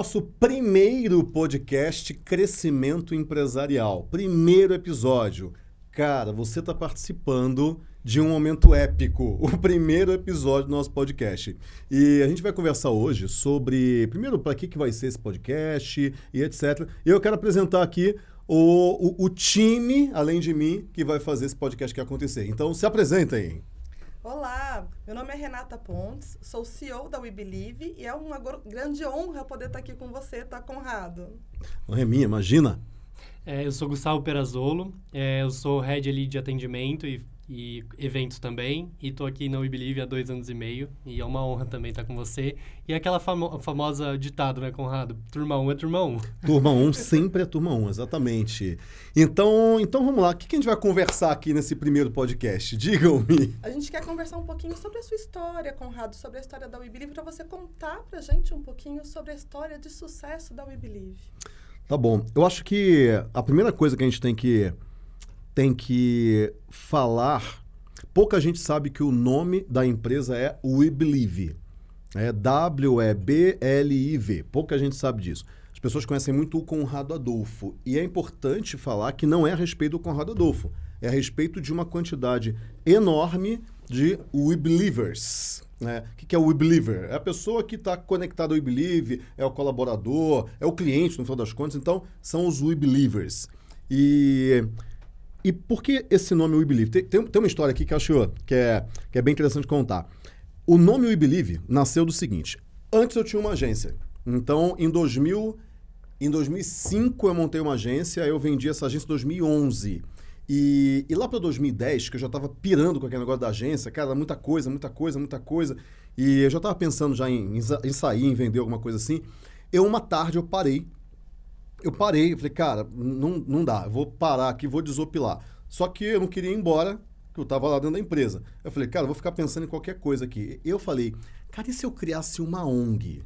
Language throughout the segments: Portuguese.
nosso primeiro podcast Crescimento Empresarial. Primeiro episódio. Cara, você está participando de um momento épico, o primeiro episódio do nosso podcast. E a gente vai conversar hoje sobre, primeiro, para que, que vai ser esse podcast e etc. E eu quero apresentar aqui o, o, o time, além de mim, que vai fazer esse podcast que acontecer. Então, se apresentem. Olá, meu nome é Renata Pontes, sou CEO da We Believe e é uma grande honra poder estar aqui com você, tá, Conrado? Não é minha, imagina. É, eu sou Gustavo Perazolo, é, eu sou Head ali de atendimento e e eventos também. E estou aqui na We Believe há dois anos e meio. E é uma honra também estar com você. E aquela famo famosa ditado, né, Conrado? Turma 1 um é turma 1. Um. Turma 1 um sempre é turma 1, exatamente. Então, então vamos lá. O que, que a gente vai conversar aqui nesse primeiro podcast? Digam-me. A gente quer conversar um pouquinho sobre a sua história, Conrado, sobre a história da We Believe, para você contar para a gente um pouquinho sobre a história de sucesso da We Believe. Tá bom. Eu acho que a primeira coisa que a gente tem que tem que falar. Pouca gente sabe que o nome da empresa é We Believe. É W-E-B-L-I-V. Pouca gente sabe disso. As pessoas conhecem muito o Conrado Adolfo. E é importante falar que não é a respeito do Conrado Adolfo. É a respeito de uma quantidade enorme de We Believers. Né? O que é o We Believer? É a pessoa que está conectada ao We Believe, é o colaborador, é o cliente, no final das contas. Então, são os We Believers. E e por que esse nome We Believe? Tem, tem, tem, uma história aqui que eu acho que é, que é bem interessante contar. O nome We Believe nasceu do seguinte. Antes eu tinha uma agência. Então, em 2000, em 2005 eu montei uma agência, eu vendi essa agência em 2011. E, e lá para 2010, que eu já estava pirando com aquele negócio da agência, cara, muita coisa, muita coisa, muita coisa, e eu já estava pensando já em, em, sair, em vender alguma coisa assim, eu uma tarde eu parei eu parei, falei, cara, não, não dá, eu vou parar aqui, vou desopilar. Só que eu não queria ir embora, que eu estava lá dentro da empresa. Eu falei, cara, eu vou ficar pensando em qualquer coisa aqui. Eu falei, cara, e se eu criasse uma ONG?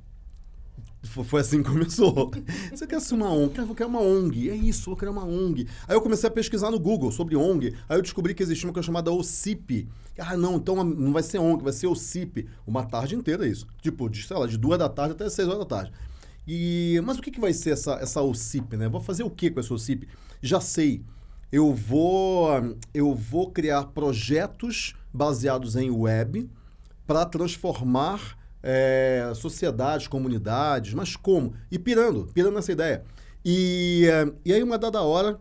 Foi assim que começou. Você quer ser uma ONG? Cara, eu vou criar uma ONG. É isso, vou criar uma ONG. Aí eu comecei a pesquisar no Google sobre ONG. Aí eu descobri que existia uma coisa chamada OCIP. Ah, não, então não vai ser ONG, vai ser OCIP. Uma tarde inteira isso. Tipo, de, sei lá, de duas da tarde até seis horas da tarde. E, mas o que, que vai ser essa, essa OCIP, né? Vou fazer o que com essa OCIP? Já sei. Eu vou, eu vou criar projetos baseados em web para transformar é, sociedades, comunidades, mas como? E pirando, pirando nessa ideia. E, e aí, uma dada hora,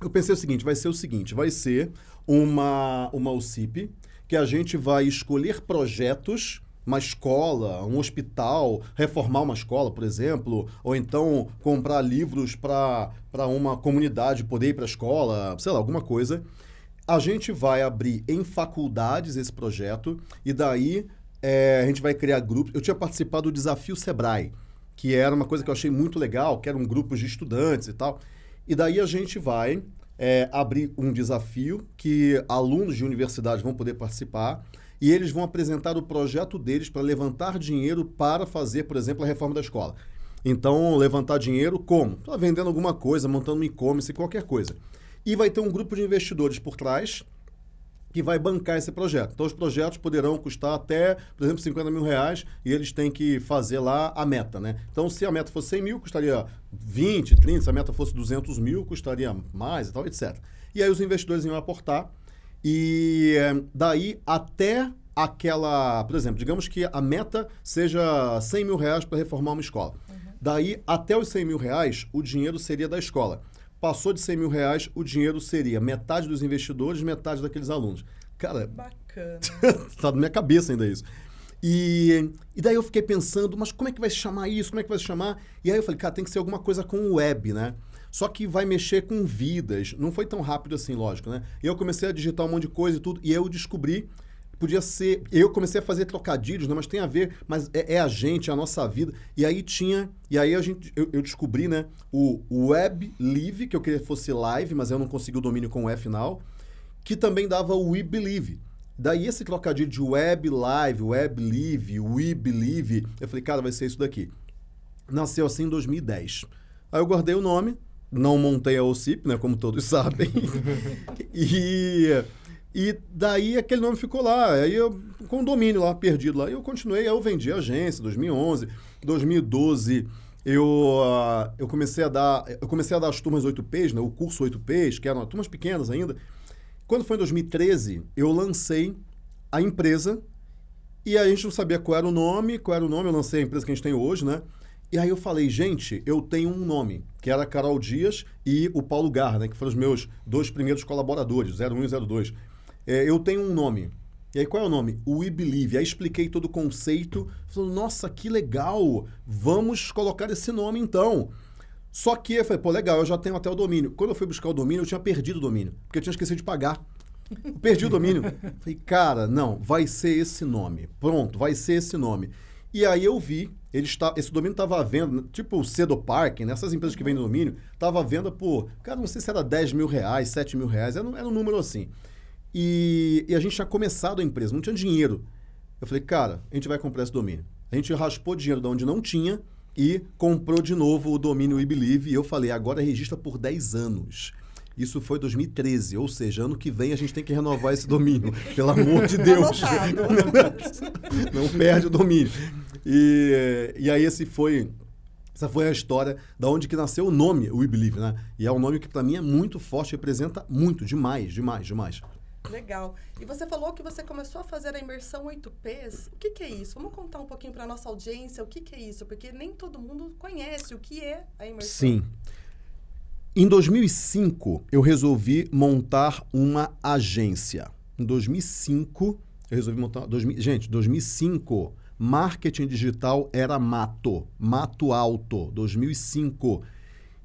eu pensei o seguinte, vai ser o seguinte, vai ser uma, uma OCIP que a gente vai escolher projetos uma escola, um hospital, reformar uma escola, por exemplo, ou então comprar livros para uma comunidade poder ir para a escola, sei lá, alguma coisa. A gente vai abrir em faculdades esse projeto e daí é, a gente vai criar grupos. Eu tinha participado do Desafio Sebrae, que era uma coisa que eu achei muito legal, que eram grupos de estudantes e tal. E daí a gente vai é, abrir um desafio que alunos de universidades vão poder participar e eles vão apresentar o projeto deles para levantar dinheiro para fazer, por exemplo, a reforma da escola. Então, levantar dinheiro como? Tá vendendo alguma coisa, montando um e-commerce, qualquer coisa. E vai ter um grupo de investidores por trás que vai bancar esse projeto. Então, os projetos poderão custar até, por exemplo, 50 mil reais e eles têm que fazer lá a meta, né? Então, se a meta fosse 100 mil, custaria 20, 30. Se a meta fosse 200 mil, custaria mais e tal, etc. E aí os investidores iam aportar e eh, daí até aquela, por exemplo, digamos que a meta seja 100 mil reais para reformar uma escola. Uhum. Daí até os 100 mil reais, o dinheiro seria da escola. Passou de 100 mil reais, o dinheiro seria metade dos investidores, metade daqueles alunos. Cara, bacana. tá na minha cabeça ainda isso. E, e daí eu fiquei pensando, mas como é que vai se chamar isso? Como é que vai se chamar? E aí eu falei, cara, tem que ser alguma coisa com web, né? Só que vai mexer com vidas. Não foi tão rápido assim, lógico, né? E eu comecei a digitar um monte de coisa e tudo, e eu descobri podia ser. Eu comecei a fazer trocadilhos, né? mas tem a ver, mas é, é, a gente, é a nossa vida. E aí tinha. E aí a gente, eu, eu, descobri, né? O Web Live, que eu queria que fosse live, mas eu não consegui o domínio com o E final, que também dava o We Believe. Daí esse trocadilho de web live, web live, we believe, eu falei, cara, vai ser isso daqui. Nasceu assim em 2010. Aí eu guardei o nome, não montei a OCIP, né, como todos sabem. e, e daí aquele nome ficou lá. Aí eu, com o domínio lá perdido lá, eu continuei, aí eu vendi a agência, 2011, 2012. eu, uh, eu comecei a dar eu comecei a dar as turmas 8Ps, né, o curso 8Ps, que eram turmas pequenas ainda. Quando foi em 2013, eu lancei a empresa e a gente não sabia qual era o nome, qual era o nome, eu lancei a empresa que a gente tem hoje, né? E aí eu falei, gente, eu tenho um nome, que era Carol Dias e o Paulo Garra, né, que foram os meus dois primeiros colaboradores, 01 e 02. É, eu tenho um nome. E aí, qual é o nome? We Believe. Aí expliquei todo o conceito. Falei, nossa, que legal! Vamos colocar esse nome então. Só que eu falei, pô, legal, eu já tenho até o domínio. Quando eu fui buscar o domínio, eu tinha perdido o domínio, porque eu tinha esquecido de pagar. Eu perdi o domínio. Falei, cara, não, vai ser esse nome. Pronto, vai ser esse nome. E aí eu vi, ele está, esse domínio estava à venda, tipo o Cedo Park, né, empresas que vendem domínio, estava à venda por, cara, não sei se era 10 mil reais, 7 mil reais, era, era um número assim. E, e, a gente tinha começado a empresa, não tinha dinheiro. Eu falei, cara, a gente vai comprar esse domínio. A gente raspou dinheiro de onde não tinha e comprou de novo o domínio We Believe. E eu falei, agora registra por 10 anos. Isso foi 2013, ou seja, ano que vem a gente tem que renovar esse domínio. Pelo amor de Deus. Não perde o domínio. E, e aí esse foi essa foi a história da onde que nasceu o nome We Believe, né? E é um nome que para mim é muito forte, representa muito, demais, demais, demais. Legal. E você falou que você começou a fazer a imersão 8Ps. O que, que é isso? Vamos contar um pouquinho para nossa audiência o que, que é isso, porque nem todo mundo conhece o que é a imersão. Sim. Em 2005, eu resolvi montar uma agência. Em 2005, eu resolvi montar. Dois, gente, 2005, marketing digital era mato, mato alto, 2005.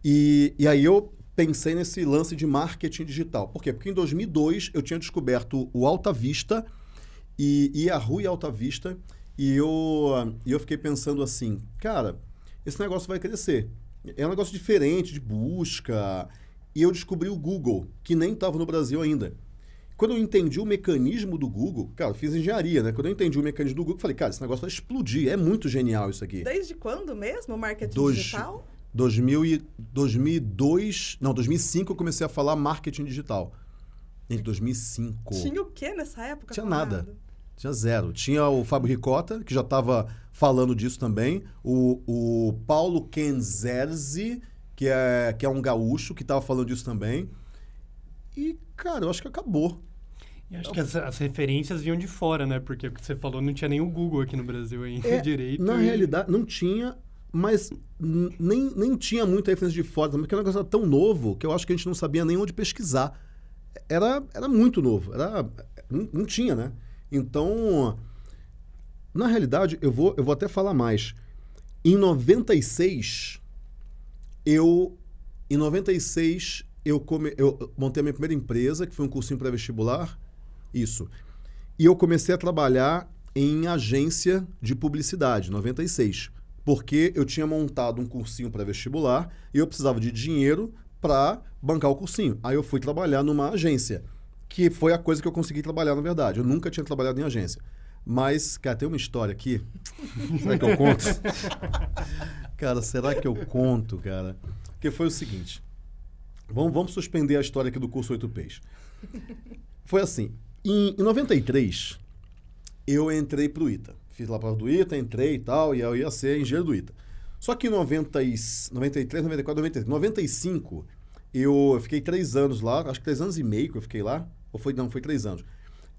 E, e aí eu pensei nesse lance de marketing digital. Por quê? Porque em 2002 eu tinha descoberto o Alta Vista e, e a Rui Alta Vista e eu, e eu fiquei pensando assim, cara, esse negócio vai crescer. É um negócio diferente de busca. E eu descobri o Google, que nem estava no Brasil ainda. Quando eu entendi o mecanismo do Google, cara, eu fiz engenharia, né? Quando eu entendi o mecanismo do Google, eu falei, cara, esse negócio vai explodir. É muito genial isso aqui. Desde quando mesmo o marketing Dois, digital? 2000 e, 2002, não, 2005 eu comecei a falar marketing digital. Em 2005. Tinha o que nessa época? Tinha nada. Tinha zero. Tinha o Fábio Ricota, que já estava falando disso também. O, o Paulo Kenzerzi, que é, que é um gaúcho, que estava falando disso também. E, cara, eu acho que acabou. E acho que as, as, referências vinham de fora, né? Porque o que você falou, não tinha nem o Google aqui no Brasil ainda é, direito. Na e... realidade, não tinha, mas nem, nem tinha muita referência de fora, porque o negócio era tão novo que eu acho que a gente não sabia nem onde pesquisar. Era, era muito novo, era, não, não tinha, né? Então, na realidade, eu vou, eu vou até falar mais. Em 96, eu. Em 96, eu, come, eu montei a minha primeira empresa, que foi um cursinho pré-vestibular. Isso. E eu comecei a trabalhar em agência de publicidade, 96. Porque eu tinha montado um cursinho pré-vestibular e eu precisava de dinheiro para bancar o cursinho. Aí eu fui trabalhar numa agência que foi a coisa que eu consegui trabalhar, na verdade. Eu nunca tinha trabalhado em agência. Mas, cara, tem uma história aqui. será que eu conto? cara, será que eu conto, cara? Que foi o seguinte. Vamos, vamos suspender a história aqui do curso 8Ps. Foi assim. Em, em 93, eu entrei para o ITA. Fiz lá para o ITA, entrei e tal, e eu ia ser engenheiro do ITA. Só que em 90 e, 93, 94, 95, 95, eu, eu fiquei três anos lá, acho que três anos e meio que eu fiquei lá. Ou foi, não, foi três anos.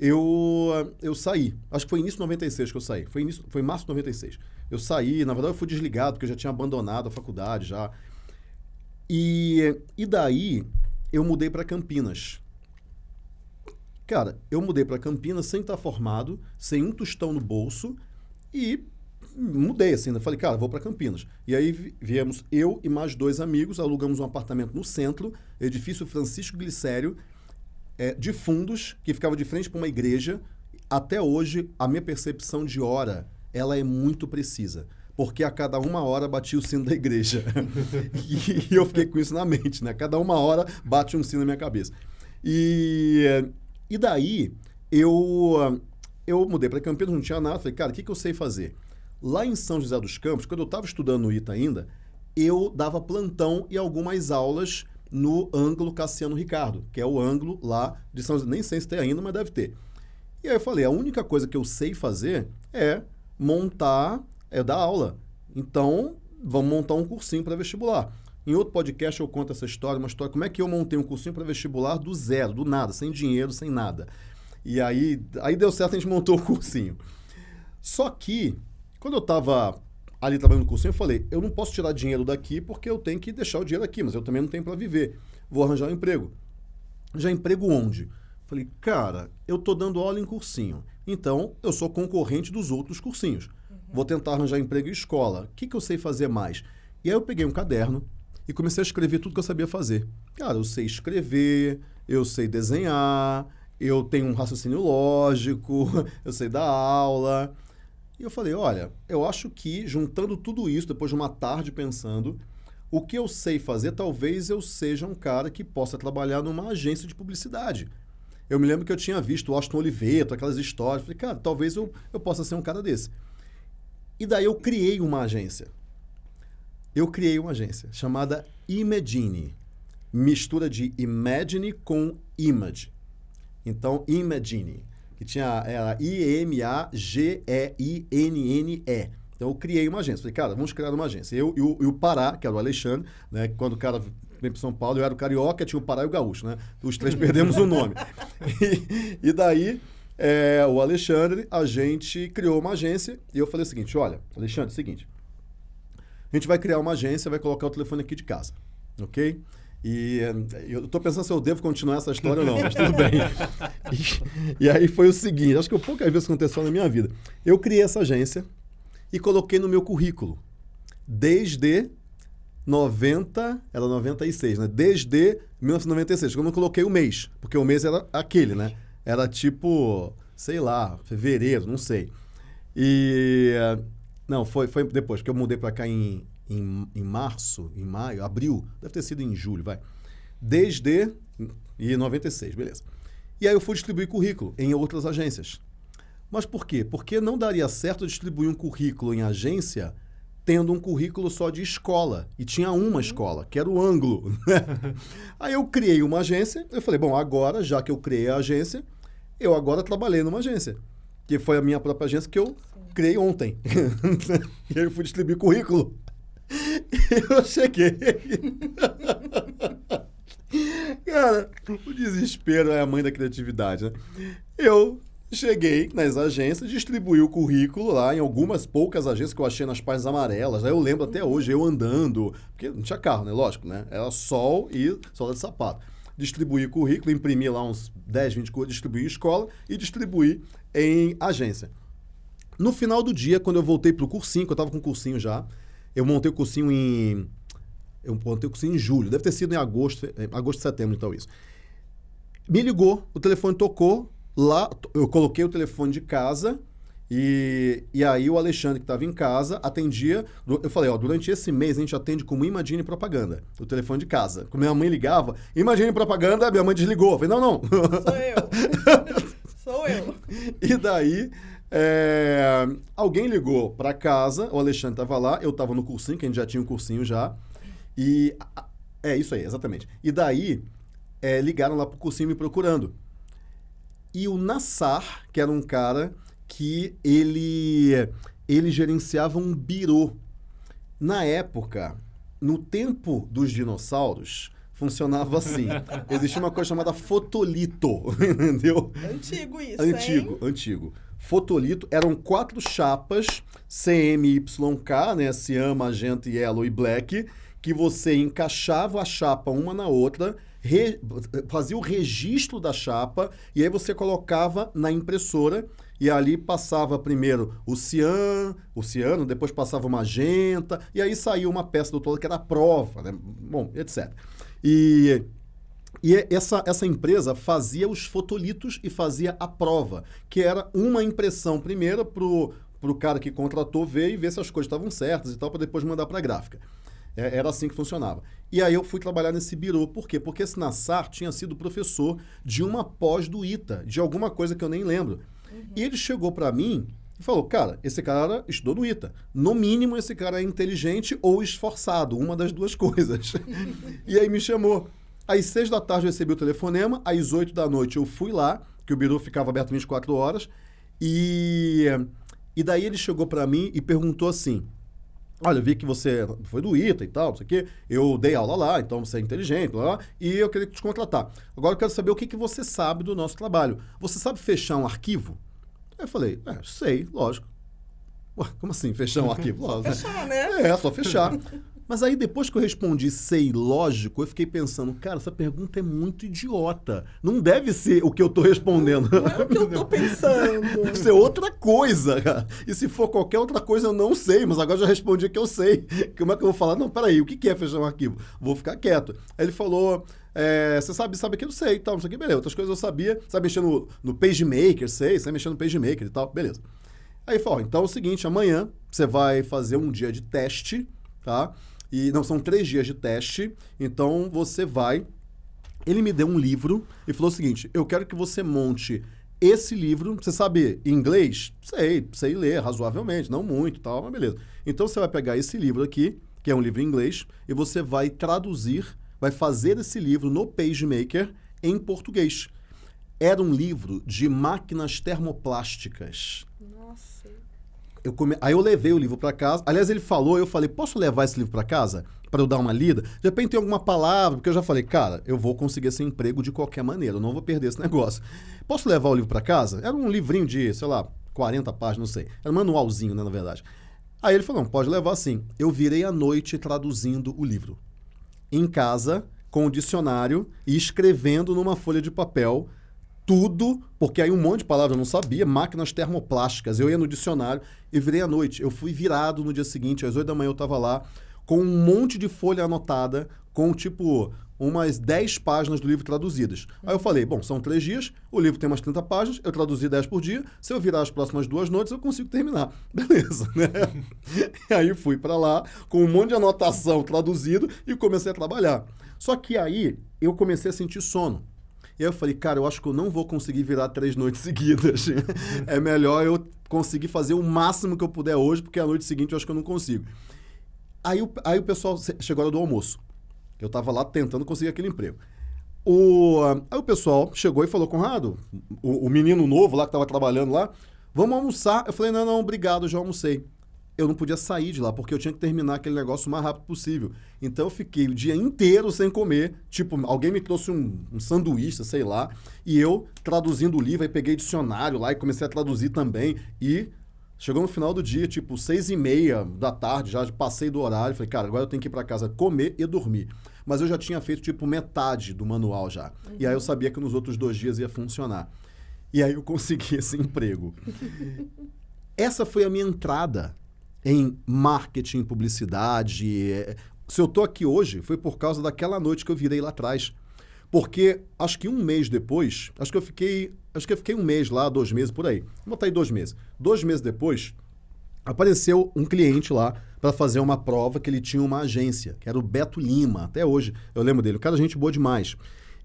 Eu, eu saí. Acho que foi início de 96 que eu saí. Foi, início, foi março de 96. Eu saí, na verdade eu fui desligado, porque eu já tinha abandonado a faculdade já. E, e daí eu mudei para Campinas. Cara, eu mudei para Campinas sem estar formado, sem um tostão no bolso e mudei assim. Né? Falei, cara, vou para Campinas. E aí viemos eu e mais dois amigos, alugamos um apartamento no centro, edifício Francisco Glicério, é, de fundos que ficava de frente para uma igreja. Até hoje, a minha percepção de hora ela é muito precisa. Porque a cada uma hora batia o sino da igreja. e, eu fiquei com isso na mente, né? Cada uma hora bate um sino na minha cabeça. E, e daí, eu, eu mudei para Campinas, não tinha nada. Falei, cara, o que, que eu sei fazer? Lá em São José dos Campos, quando eu estava estudando no ITA ainda, eu dava plantão e algumas aulas no ângulo Cassiano Ricardo, que é o ângulo lá de São José. Nem sei se tem ainda, mas deve ter. E aí eu falei, a única coisa que eu sei fazer é montar, é dar aula. Então, vamos montar um cursinho para vestibular. Em outro podcast eu conto essa história, uma história, como é que eu montei um cursinho para vestibular do zero, do nada, sem dinheiro, sem nada. E aí, aí deu certo, a gente montou o cursinho. Só que, quando eu estava ali trabalhando no cursinho, eu falei, eu não posso tirar dinheiro daqui porque eu tenho que deixar o dinheiro aqui, mas eu também não tenho para viver. Vou arranjar um emprego. Já emprego onde? Falei, cara, eu tô dando aula em cursinho. Então, eu sou concorrente dos outros cursinhos. Uhum. Vou tentar arranjar emprego em escola. O que, que eu sei fazer mais? E aí eu peguei um caderno e comecei a escrever tudo que eu sabia fazer. Cara, eu sei escrever, eu sei desenhar, eu tenho um raciocínio lógico, eu sei dar aula. E eu falei, olha, eu acho que juntando tudo isso, depois de uma tarde pensando, o que eu sei fazer, talvez eu seja um cara que possa trabalhar numa agência de publicidade. Eu me lembro que eu tinha visto o Austin Oliveto, aquelas histórias. Falei, cara, talvez eu, eu possa ser um cara desse. E daí eu criei uma agência. Eu criei uma agência chamada Imagine. Mistura de Imagine com Image. Então, Imagine que tinha era I-M-A-G-E-I-N-N-E. Então eu criei uma agência. Falei, cara, vamos criar uma agência. Eu e o, e o Pará, que era o Alexandre, né? Quando o cara veio para São Paulo, eu era o Carioca, tinha o Pará e o Gaúcho, né? Os três perdemos o nome. E, e daí, é, o Alexandre, a gente criou uma agência e eu falei o seguinte, olha, Alexandre, é o seguinte, a gente vai criar uma agência, vai colocar o telefone aqui de casa, ok? E eu estou pensando se eu devo continuar essa história ou não, mas tudo bem. E, e, aí foi o seguinte, acho que poucas vezes aconteceu na minha vida. Eu criei essa agência e coloquei no meu currículo. Desde 90, era 96, né? Desde 1996, eu não coloquei o mês, porque o mês era aquele, né? Era tipo, sei lá, fevereiro, não sei. E não, foi, foi depois, que eu mudei para cá em em, em março, em maio, abril, deve ter sido em julho, vai. Desde e 96, beleza. E aí eu fui distribuir currículo em outras agências. Mas por quê? Porque não daria certo distribuir um currículo em agência tendo um currículo só de escola. E tinha uma uhum. escola, que era o ângulo. Né? aí eu criei uma agência, eu falei, bom, agora, já que eu criei a agência, eu agora trabalhei numa agência. Que foi a minha própria agência que eu Sim. criei ontem. e aí eu fui distribuir currículo. eu cheguei. Cara, o desespero é a mãe da criatividade, né? Eu cheguei nas agências, distribuí o currículo lá em algumas poucas agências que eu achei nas páginas amarelas. Aí eu lembro até hoje, eu andando, porque não tinha carro, né? Lógico, né? Era sol e sola de sapato. Distribuí currículo, imprimi lá uns 10, 20 coisas, distribuí em escola e distribuí em agência. No final do dia, quando eu voltei pro cursinho, que eu estava com o cursinho já, eu montei o cursinho em. Eu montei o cursinho em julho. Deve ter sido em agosto, em agosto, setembro, então, isso. Me ligou, o telefone tocou. Lá, eu coloquei o telefone de casa. E, e aí o Alexandre, que estava em casa, atendia. Eu falei, ó, durante esse mês a gente atende como Imagine Propaganda, o telefone de casa. Quando minha mãe ligava, Imagine Propaganda, minha mãe desligou. Eu falei, não, não. Sou eu. Sou eu. E daí é, alguém ligou para casa, o Alexandre estava lá, eu estava no cursinho, que a gente já tinha um cursinho já. E. É isso aí, exatamente. E daí, é, ligaram lá pro cursinho me procurando. E o Nassar, que era um cara que ele, ele gerenciava um birô. Na época, no tempo dos dinossauros, funcionava assim. Existia uma coisa chamada fotolito, entendeu? Antigo isso, Antigo, hein? antigo fotolito. Eram quatro chapas CMYK, né? Cian, magenta, yellow e black, que você encaixava a chapa uma na outra, re... fazia o registro da chapa e aí você colocava na impressora e ali passava primeiro o cian, o ciano, depois passava o magenta e aí saía uma peça do todo que era a prova, né? Bom, etc. E e essa, essa empresa fazia os fotolitos e fazia a prova, que era uma impressão primeira para o cara que contratou ver e ver se as coisas estavam certas e tal, para depois mandar para a gráfica. É, era assim que funcionava. E aí eu fui trabalhar nesse birô. Por quê? Porque esse Nassar tinha sido professor de uma pós do ITA, de alguma coisa que eu nem lembro. Uhum. E ele chegou para mim e falou: Cara, esse cara estudou no ITA. No mínimo, esse cara é inteligente ou esforçado, uma das duas coisas. e aí me chamou. Às seis da tarde eu recebi o telefonema, às oito da noite eu fui lá, que o biru ficava aberto 24 horas, e, e daí ele chegou para mim e perguntou assim: Olha, eu vi que você foi do ITA e tal, não sei o quê. Eu dei aula lá, então você é inteligente, blá, e eu queria te contratar. Agora eu quero saber o que, que você sabe do nosso trabalho. Você sabe fechar um arquivo? Aí eu falei, é, sei, lógico. Ué, como assim, fechar um arquivo? Fechar, né? É, só fechar. Mas aí, depois que eu respondi sei lógico, eu fiquei pensando, cara, essa pergunta é muito idiota. Não deve ser o que eu tô respondendo. Não é o que eu tô pensando. Deve ser outra coisa, cara. E se for qualquer outra coisa, eu não sei, mas agora já respondi que eu sei. Como é que eu vou falar? Não, peraí, o que é fechar um arquivo? Vou ficar quieto. Aí ele falou. é, você sabe, sabe que eu sei e tal, não sei o que, beleza. Outras coisas eu sabia, sabe mexer no, no PageMaker, sei, sabe mexer no PageMaker e tal, beleza. Aí falou, então é o seguinte, amanhã você vai fazer um dia de teste, tá? E não, são três dias de teste, então você vai... Ele me deu um livro e falou o seguinte, eu quero que você monte esse livro, você sabe inglês? Sei, sei ler razoavelmente, não muito tal, mas beleza. Então você vai pegar esse livro aqui, que é um livro em inglês, e você vai traduzir, vai fazer esse livro no PageMaker em português. Era um livro de máquinas termoplásticas. Eu come... Aí eu levei o livro para casa. Aliás, ele falou, eu falei, posso levar esse livro para casa? Para eu dar uma lida? De repente tem alguma palavra, porque eu já falei, cara, eu vou conseguir esse emprego de qualquer maneira, eu não vou perder esse negócio. Posso levar o livro para casa? Era um livrinho de, sei lá, 40 páginas, não sei. Era um manualzinho, né, na verdade. Aí ele falou, não, pode levar sim. Eu virei à noite traduzindo o livro. Em casa, com o dicionário e escrevendo numa folha de papel tudo, porque aí um monte de palavras eu não sabia, máquinas termoplásticas. Eu ia no dicionário e virei à noite. Eu fui virado no dia seguinte, às 8 da manhã eu estava lá, com um monte de folha anotada, com tipo umas 10 páginas do livro traduzidas. Aí eu falei, bom, são três dias, o livro tem umas 30 páginas, eu traduzi 10 por dia, se eu virar as próximas duas noites, eu consigo terminar. Beleza, né? e aí fui para lá, com um monte de anotação traduzido, e comecei a trabalhar. Só que aí eu comecei a sentir sono. E eu falei, cara, eu acho que eu não vou conseguir virar três noites seguidas. é melhor eu conseguir fazer o máximo que eu puder hoje, porque a noite seguinte eu acho que eu não consigo. Aí o, aí o pessoal chegou a hora do almoço. Eu estava lá tentando conseguir aquele emprego. O, aí o pessoal chegou e falou, Conrado, o, o menino novo lá que estava trabalhando lá, vamos almoçar. Eu falei, não, não, obrigado, já almocei. Eu não podia sair de lá, porque eu tinha que terminar aquele negócio o mais rápido possível. Então eu fiquei o dia inteiro sem comer. Tipo, alguém me trouxe um, um sanduíche, sei lá, e eu traduzindo o livro, aí peguei dicionário lá e comecei a traduzir também. E Chegou no final do dia, tipo, seis e meia da tarde, já passei do horário. Falei, cara, agora eu tenho que ir para casa comer e dormir. Mas eu já tinha feito, tipo, metade do manual já. Uhum. E aí eu sabia que nos outros dois dias ia funcionar. E aí eu consegui esse emprego. Essa foi a minha entrada em marketing, publicidade. Se eu tô aqui hoje, foi por causa daquela noite que eu virei lá atrás. Porque acho que um mês depois, acho que eu fiquei, acho que eu fiquei um mês lá, dois meses por aí. Vou botar aí dois meses. Dois meses depois, apareceu um cliente lá para fazer uma prova que ele tinha uma agência, que era o Beto Lima. Até hoje eu lembro dele. O cara, gente boa demais.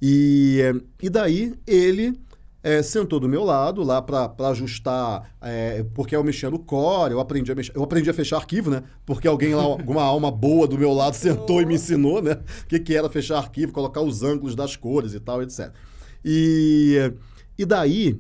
E, e daí ele é, sentou do meu lado lá para ajustar, é, porque eu mexia no core, eu aprendi a mexer, eu aprendi a fechar arquivo, né? Porque alguém lá, alguma alma boa do meu lado sentou e me ensinou, né? O que, que era fechar arquivo, colocar os ângulos das cores e tal, etc. E, e daí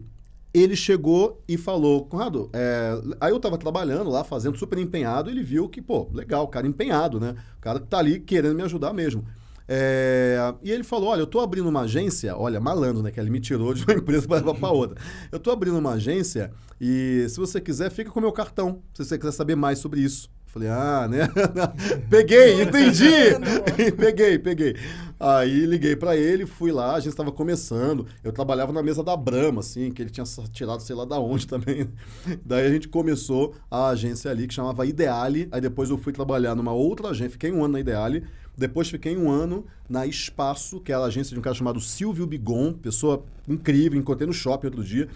ele chegou e falou, Conrado, é... aí eu tava trabalhando lá, fazendo super empenhado, ele viu que, pô, legal, cara empenhado, né? O cara que tá ali querendo me ajudar mesmo. É, e ele falou: Olha, eu estou abrindo uma agência. Olha, malandro, né? Que ele me tirou de uma empresa para outra. Eu estou abrindo uma agência e, se você quiser, fica com o meu cartão. Se você quiser saber mais sobre isso. Falei, ah, né? peguei, entendi! peguei, peguei. Aí liguei para ele, fui lá, a gente estava começando. Eu trabalhava na mesa da Brama, assim, que ele tinha tirado sei lá da onde também. Daí a gente começou a agência ali que chamava Ideale. Aí depois eu fui trabalhar numa outra agência, fiquei um ano na Ideale. Depois fiquei um ano na Espaço, que é a agência de um cara chamado Silvio Bigon, pessoa incrível, encontrei no shopping outro dia.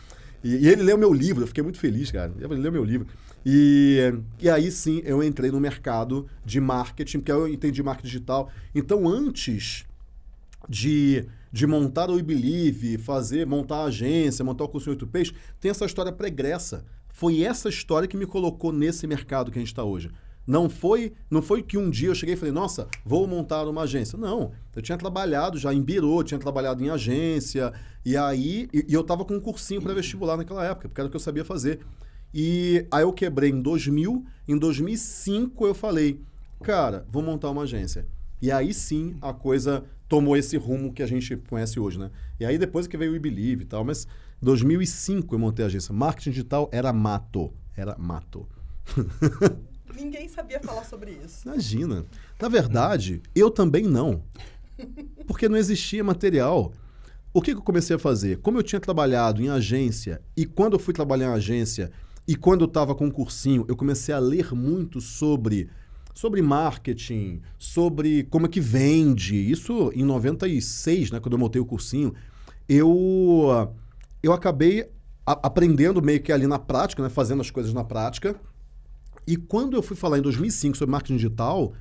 E, e, ele leu meu livro, eu fiquei muito feliz, cara. Ele leu meu livro. E, e aí sim eu entrei no mercado de marketing, porque eu entendi marketing digital. Então, antes de, de montar o Believe, fazer, montar a agência, montar o curso 8Ps, tem essa história pregressa. Foi essa história que me colocou nesse mercado que a gente está hoje. Não foi, não foi que um dia eu cheguei e falei, nossa, vou montar uma agência. Não, eu tinha trabalhado já em birô, tinha trabalhado em agência, e aí e, e eu estava com um cursinho para vestibular naquela época, porque era o que eu sabia fazer. E aí eu quebrei em 2000, em 2005 eu falei, cara, vou montar uma agência. E aí sim a coisa tomou esse rumo que a gente conhece hoje, né? E aí depois que veio o Believe e tal, mas 2005 eu montei a agência. Marketing digital era mato, era mato. Ninguém sabia falar sobre isso. Imagina. Na verdade, eu também não. Porque não existia material. O que, que eu comecei a fazer? Como eu tinha trabalhado em agência, e quando eu fui trabalhar em agência, e quando eu estava com um cursinho, eu comecei a ler muito sobre sobre marketing, sobre como é que vende. Isso em 96, né, quando eu montei o cursinho, eu eu acabei a, aprendendo meio que ali na prática, né, fazendo as coisas na prática. E quando eu fui falar em 2005 sobre marketing digital,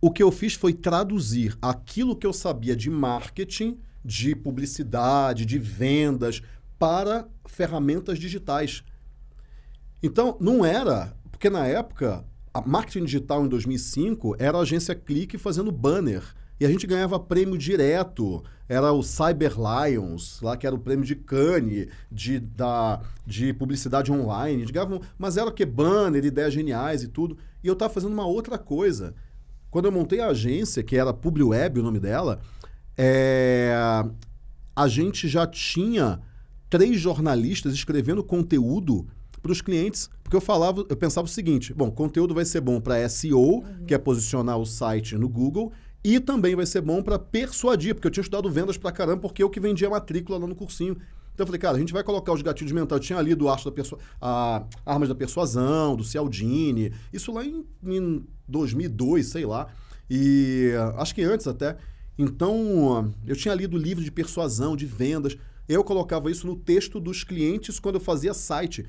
o que eu fiz foi traduzir aquilo que eu sabia de marketing, de publicidade, de vendas, para ferramentas digitais. Então, não era. Porque na época, a marketing digital em 2005 era a agência Clique fazendo banner. E a gente ganhava prêmio direto. Era o Cyber Lions, lá que era o prêmio de Cannes, de, da, de publicidade online. Ganhavam, mas era o que? Banner, ideias geniais e tudo. E eu estava fazendo uma outra coisa. Quando eu montei a agência, que era PubliWeb o nome dela, é, a gente já tinha três jornalistas escrevendo conteúdo para os clientes, porque eu falava, eu pensava o seguinte: bom, conteúdo vai ser bom para SEO, uhum. que é posicionar o site no Google, e também vai ser bom para persuadir, porque eu tinha estudado vendas para caramba, porque eu que vendia matrícula lá no cursinho. Então eu falei, cara, a gente vai colocar os gatilhos mentais. Eu tinha lido o Arte da Persu a Armas da Persuasão, do Cialdini, isso lá em, em 2002, sei lá. E acho que antes até. Então, eu tinha lido livro de persuasão, de vendas. Eu colocava isso no texto dos clientes quando eu fazia site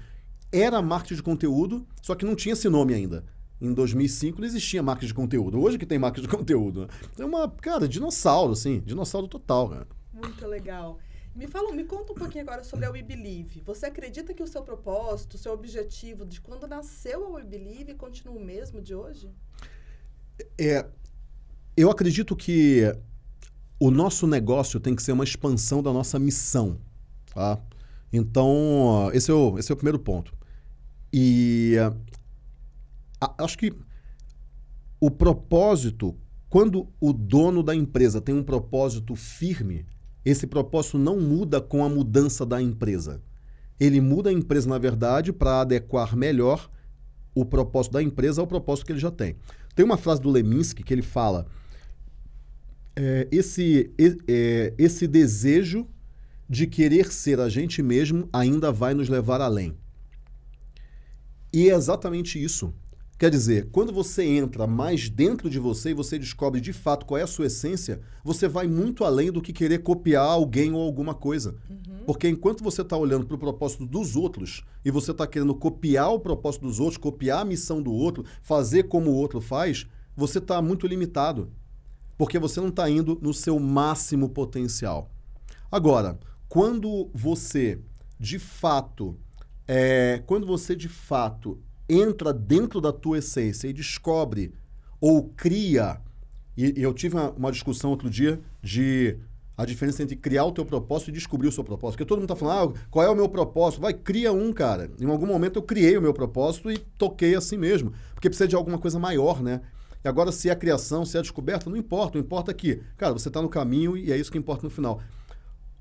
era marketing de conteúdo, só que não tinha esse nome ainda. Em 2005 não existia marketing de conteúdo. Hoje que tem marketing de conteúdo. É uma, cara, dinossauro, assim. Dinossauro total, cara. Muito legal. Me fala, me conta um pouquinho agora sobre a We Believe. Você acredita que o seu propósito, o seu objetivo de quando nasceu a We Believe continua o mesmo de hoje? É, eu acredito que o nosso negócio tem que ser uma expansão da nossa missão, tá? Então, esse é o, esse é o primeiro ponto. E acho que o propósito, quando o dono da empresa tem um propósito firme, esse propósito não muda com a mudança da empresa. Ele muda a empresa, na verdade, para adequar melhor o propósito da empresa ao propósito que ele já tem. Tem uma frase do Leminski que ele fala: é, esse, é, esse desejo de querer ser a gente mesmo ainda vai nos levar além. E é exatamente isso. Quer dizer, quando você entra mais dentro de você e você descobre de fato qual é a sua essência, você vai muito além do que querer copiar alguém ou alguma coisa. Uhum. Porque enquanto você está olhando para o propósito dos outros e você está querendo copiar o propósito dos outros, copiar a missão do outro, fazer como o outro faz, você está muito limitado. Porque você não está indo no seu máximo potencial. Agora, quando você de fato é, quando você de fato entra dentro da tua essência e descobre ou cria e, e eu tive uma, uma, discussão outro dia de a diferença entre criar o teu propósito e descobrir o seu propósito. Porque todo mundo está falando, ah, qual é o meu propósito? Vai, cria um, cara. Em algum momento eu criei o meu propósito e toquei assim mesmo. Porque precisa de alguma coisa maior, né? E agora, se é criação, se é descoberta, não importa. O importa é que, cara, você está no caminho e é isso que importa no final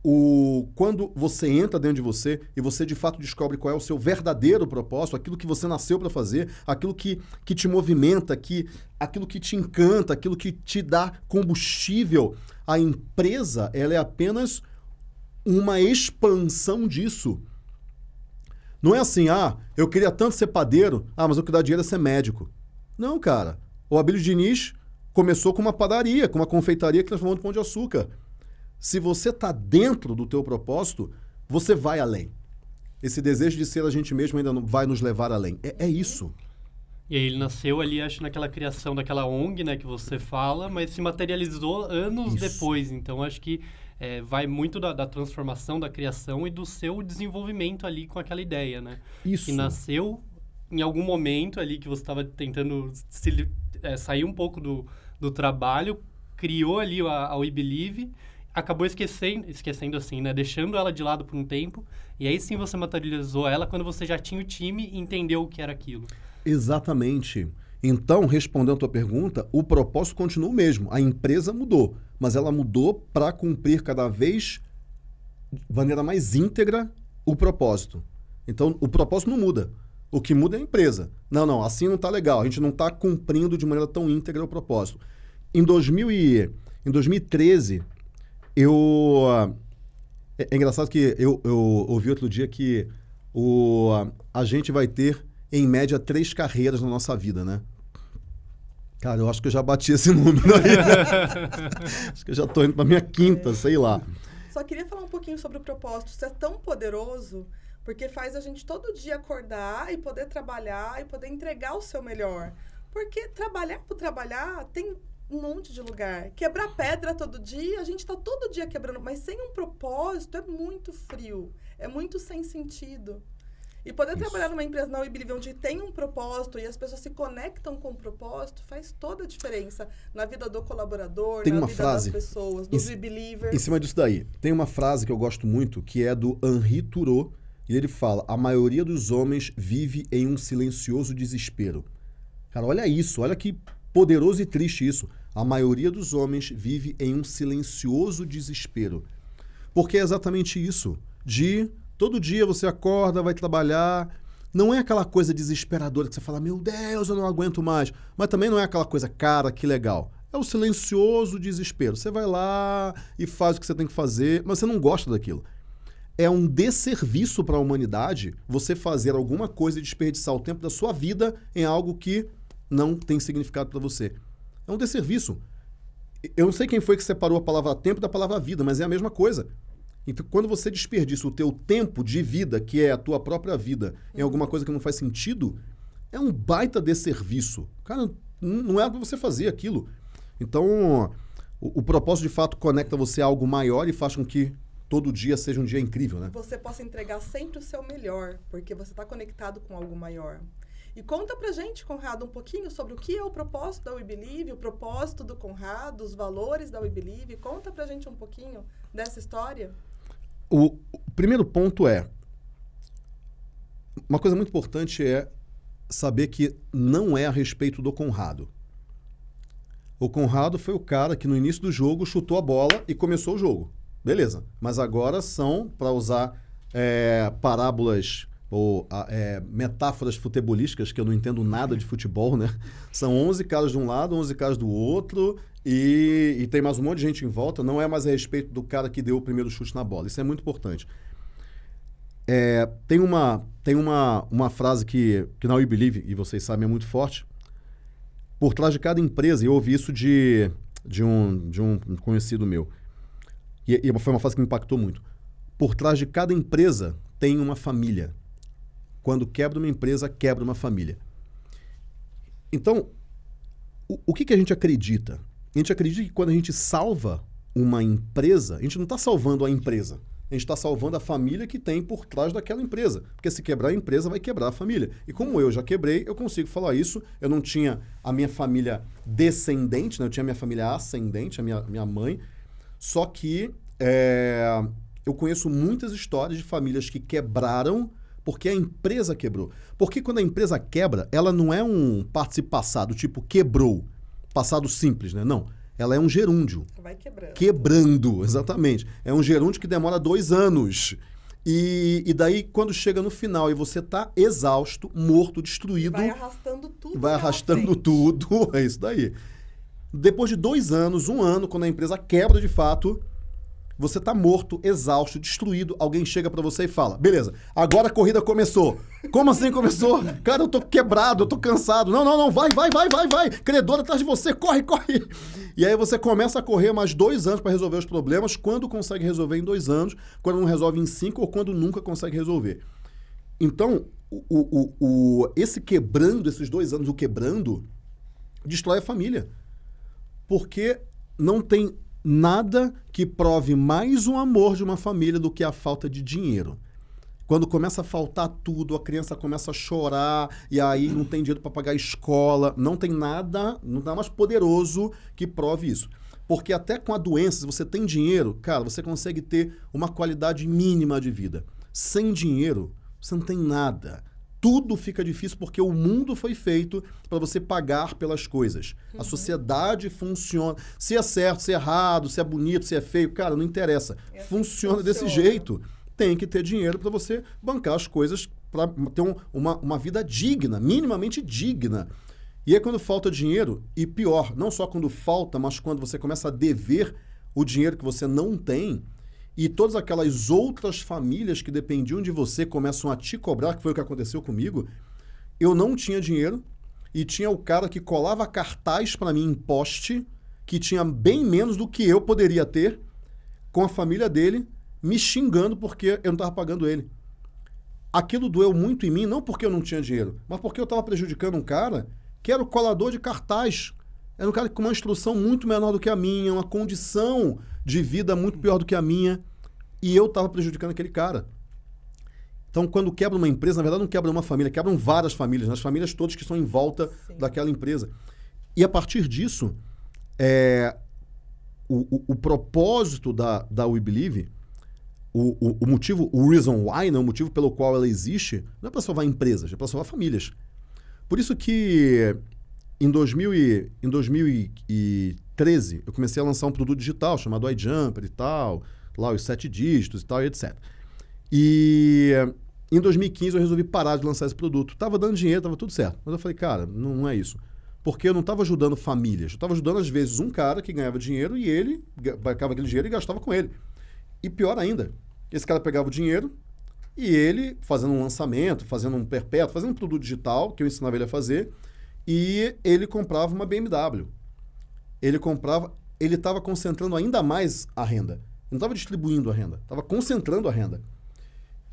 o, quando você entra dentro de você e você de fato descobre qual é o seu verdadeiro propósito, aquilo que você nasceu para fazer, aquilo que, que te movimenta, que, aquilo que te encanta, aquilo que te dá combustível, a empresa ela é apenas uma expansão disso. Não é assim, ah, eu queria tanto ser padeiro, ah, mas o que dá dinheiro é ser médico. Não, cara. O Abílio Diniz começou com uma padaria, com uma confeitaria que transformou em pão de açúcar. Se você está dentro do teu propósito, você vai além. Esse desejo de ser a gente mesmo ainda vai nos levar além. É, é isso. E aí ele nasceu ali, acho, naquela criação daquela ONG, né, que você fala, mas se materializou anos isso. depois. Então, acho que é, vai muito da, da, transformação, da criação e do seu desenvolvimento ali com aquela ideia, né? Isso. Que nasceu em algum momento ali que você estava tentando se, é, sair um pouco do, do trabalho, criou ali a, a We Believe acabou esquecendo, esquecendo assim, né? Deixando ela de lado por um tempo. E aí sim você materializou ela quando você já tinha o time e entendeu o que era aquilo. Exatamente. Então, respondendo a tua pergunta, o propósito continua o mesmo. A empresa mudou, mas ela mudou para cumprir cada vez de maneira mais íntegra o propósito. Então, o propósito não muda. O que muda é a empresa. Não, não, assim não está legal. A gente não está cumprindo de maneira tão íntegra o propósito. Em, 2000 e, em 2013, eu. É, é engraçado que eu, eu ouvi outro dia que o, a gente vai ter, em média, três carreiras na nossa vida, né? Cara, eu acho que eu já bati esse número aí. acho que eu já estou indo para minha quinta, é. sei lá. Só queria falar um pouquinho sobre o propósito. Isso é tão poderoso porque faz a gente todo dia acordar e poder trabalhar e poder entregar o seu melhor. Porque trabalhar por trabalhar tem um monte de lugar. Quebrar pedra todo dia, a gente está todo dia quebrando, mas sem um propósito é muito frio, é muito sem sentido. E poder Isso. trabalhar numa empresa na WeBelieve onde tem um propósito e as pessoas se conectam com o propósito faz toda a diferença na vida do colaborador, tem na uma vida frase, das pessoas, dos WeBelievers. Em cima disso daí, tem uma frase que eu gosto muito que é do Henri Thoreau e ele fala: a maioria dos homens vive em um silencioso desespero. Cara, olha isso, olha que poderoso e triste isso. A maioria dos homens vive em um silencioso desespero. Porque é exatamente isso. De todo dia você acorda, vai trabalhar. Não é aquela coisa desesperadora que você fala, meu Deus, eu não aguento mais. Mas também não é aquela coisa, cara, que legal. É o silencioso desespero. Você vai lá e faz o que você tem que fazer, mas você não gosta daquilo. É um desserviço para a humanidade você fazer alguma coisa e desperdiçar o tempo da sua vida em algo que não tem significado para você. É um desserviço. Eu não sei quem foi que separou a palavra tempo da palavra vida, mas é a mesma coisa. Então, quando você desperdiça o teu tempo de vida, que é a tua própria vida, em alguma coisa que não faz sentido, é um baita desserviço. Cara, não é para você fazer aquilo. Então, o, o, propósito de fato conecta você a algo maior e faz com que todo dia seja um dia incrível, né? Você possa entregar sempre o seu melhor, porque você está conectado com algo maior. E conta pra gente, Conrado, um pouquinho sobre o que é o propósito da We Believe, o propósito do Conrado, os valores da We Believe. Conta pra gente um pouquinho dessa história. O, o primeiro ponto é uma coisa muito importante é saber que não é a respeito do Conrado. O Conrado foi o cara que no início do jogo chutou a bola e começou o jogo. Beleza. Mas agora são, para usar é, parábolas ou é, metáforas futebolísticas, que eu não entendo nada de futebol, né? São 11 caras de um lado, 11 caras do outro, e, e, tem mais um monte de gente em volta. Não é mais a respeito do cara que deu o primeiro chute na bola. Isso é muito importante. É, tem uma, tem uma, uma frase que, que na We Believe, e vocês sabem, é muito forte. Por trás de cada empresa, eu ouvi isso de, de, um, de um conhecido meu, e, e foi uma frase que me impactou muito. Por trás de cada empresa tem uma família. Quando quebra uma empresa, quebra uma família. Então, o, o que, que a gente acredita? A gente acredita que quando a gente salva uma empresa, a gente não está salvando a empresa. A gente está salvando a família que tem por trás daquela empresa. Porque se quebrar a empresa, vai quebrar a família. E como eu já quebrei, eu consigo falar isso. Eu não tinha a minha família descendente, né? eu tinha a minha família ascendente, a minha, minha mãe. Só que é, eu conheço muitas histórias de famílias que quebraram porque a empresa quebrou. Porque quando a empresa quebra, ela não é um participo passado, tipo quebrou, passado simples, né? Não. Ela é um gerúndio. Vai quebrando. Quebrando, exatamente. É um gerúndio que demora dois anos. E, e daí, quando chega no final e você está exausto, morto, destruído. Vai arrastando tudo. Vai arrastando tudo. É isso daí. Depois de dois anos, um ano, quando a empresa quebra de fato, você tá morto, exausto, destruído. Alguém chega para você e fala: beleza, agora a corrida começou. Como assim começou? Cara, eu tô quebrado, eu tô cansado. Não, não, não, vai, vai, vai, vai, vai. Credor atrás de você, corre, corre. E aí você começa a correr mais dois anos para resolver os problemas. Quando consegue resolver em dois anos, quando não resolve em cinco ou quando nunca consegue resolver. Então, o, o, o, esse quebrando, esses dois anos, o quebrando, destrói a família. Porque não tem nada que prove mais o amor de uma família do que a falta de dinheiro. Quando começa a faltar tudo, a criança começa a chorar e aí não tem dinheiro para pagar a escola, não tem nada, não dá mais poderoso que prove isso. Porque até com a doença, se você tem dinheiro, cara, você consegue ter uma qualidade mínima de vida. Sem dinheiro, você não tem nada. Tudo fica difícil porque o mundo foi feito para você pagar pelas coisas. Uhum. A sociedade funciona. Se é certo, se é errado, se é bonito, se é feio, cara, não interessa. É funciona, funciona desse jeito. Tem que ter dinheiro para você bancar as coisas, para ter um, uma, uma vida digna, minimamente digna. E é quando falta dinheiro, e pior, não só quando falta, mas quando você começa a dever o dinheiro que você não tem, e todas aquelas outras famílias que dependiam de você começam a te cobrar, que foi o que aconteceu comigo. Eu não tinha dinheiro e tinha o cara que colava cartaz para mim em poste, que tinha bem menos do que eu poderia ter, com a família dele, me xingando porque eu não estava pagando ele. Aquilo doeu muito em mim, não porque eu não tinha dinheiro, mas porque eu estava prejudicando um cara que era o colador de cartaz. Era um cara com uma instrução muito menor do que a minha, uma condição de vida muito pior do que a minha. E eu estava prejudicando aquele cara. Então, quando quebra uma empresa, na verdade não quebra uma família, quebram várias famílias, as famílias todas que estão em volta Sim. daquela empresa. E a partir disso, é, o, o, o, propósito da, da We Believe, o, o, o, motivo, o reason why, né, o motivo pelo qual ela existe, não é para salvar empresas, é para salvar famílias. Por isso que em, 2000 e, em 2013 eu comecei a lançar um produto digital chamado iJumper e tal, lá os sete dígitos e tal, e etc. E em 2015 eu resolvi parar de lançar esse produto. Tava dando dinheiro, tava tudo certo. Mas eu falei, cara, não, é isso. Porque eu não estava ajudando famílias. Eu estava ajudando, às vezes, um cara que ganhava dinheiro e ele pegava aquele dinheiro e gastava com ele. E pior ainda, esse cara pegava o dinheiro, e ele, fazendo um lançamento, fazendo um perpétuo, fazendo um produto digital que eu ensinava ele a fazer, e ele comprava uma BMW. Ele comprava, ele estava concentrando ainda mais a renda. Não estava distribuindo a renda, estava concentrando a renda.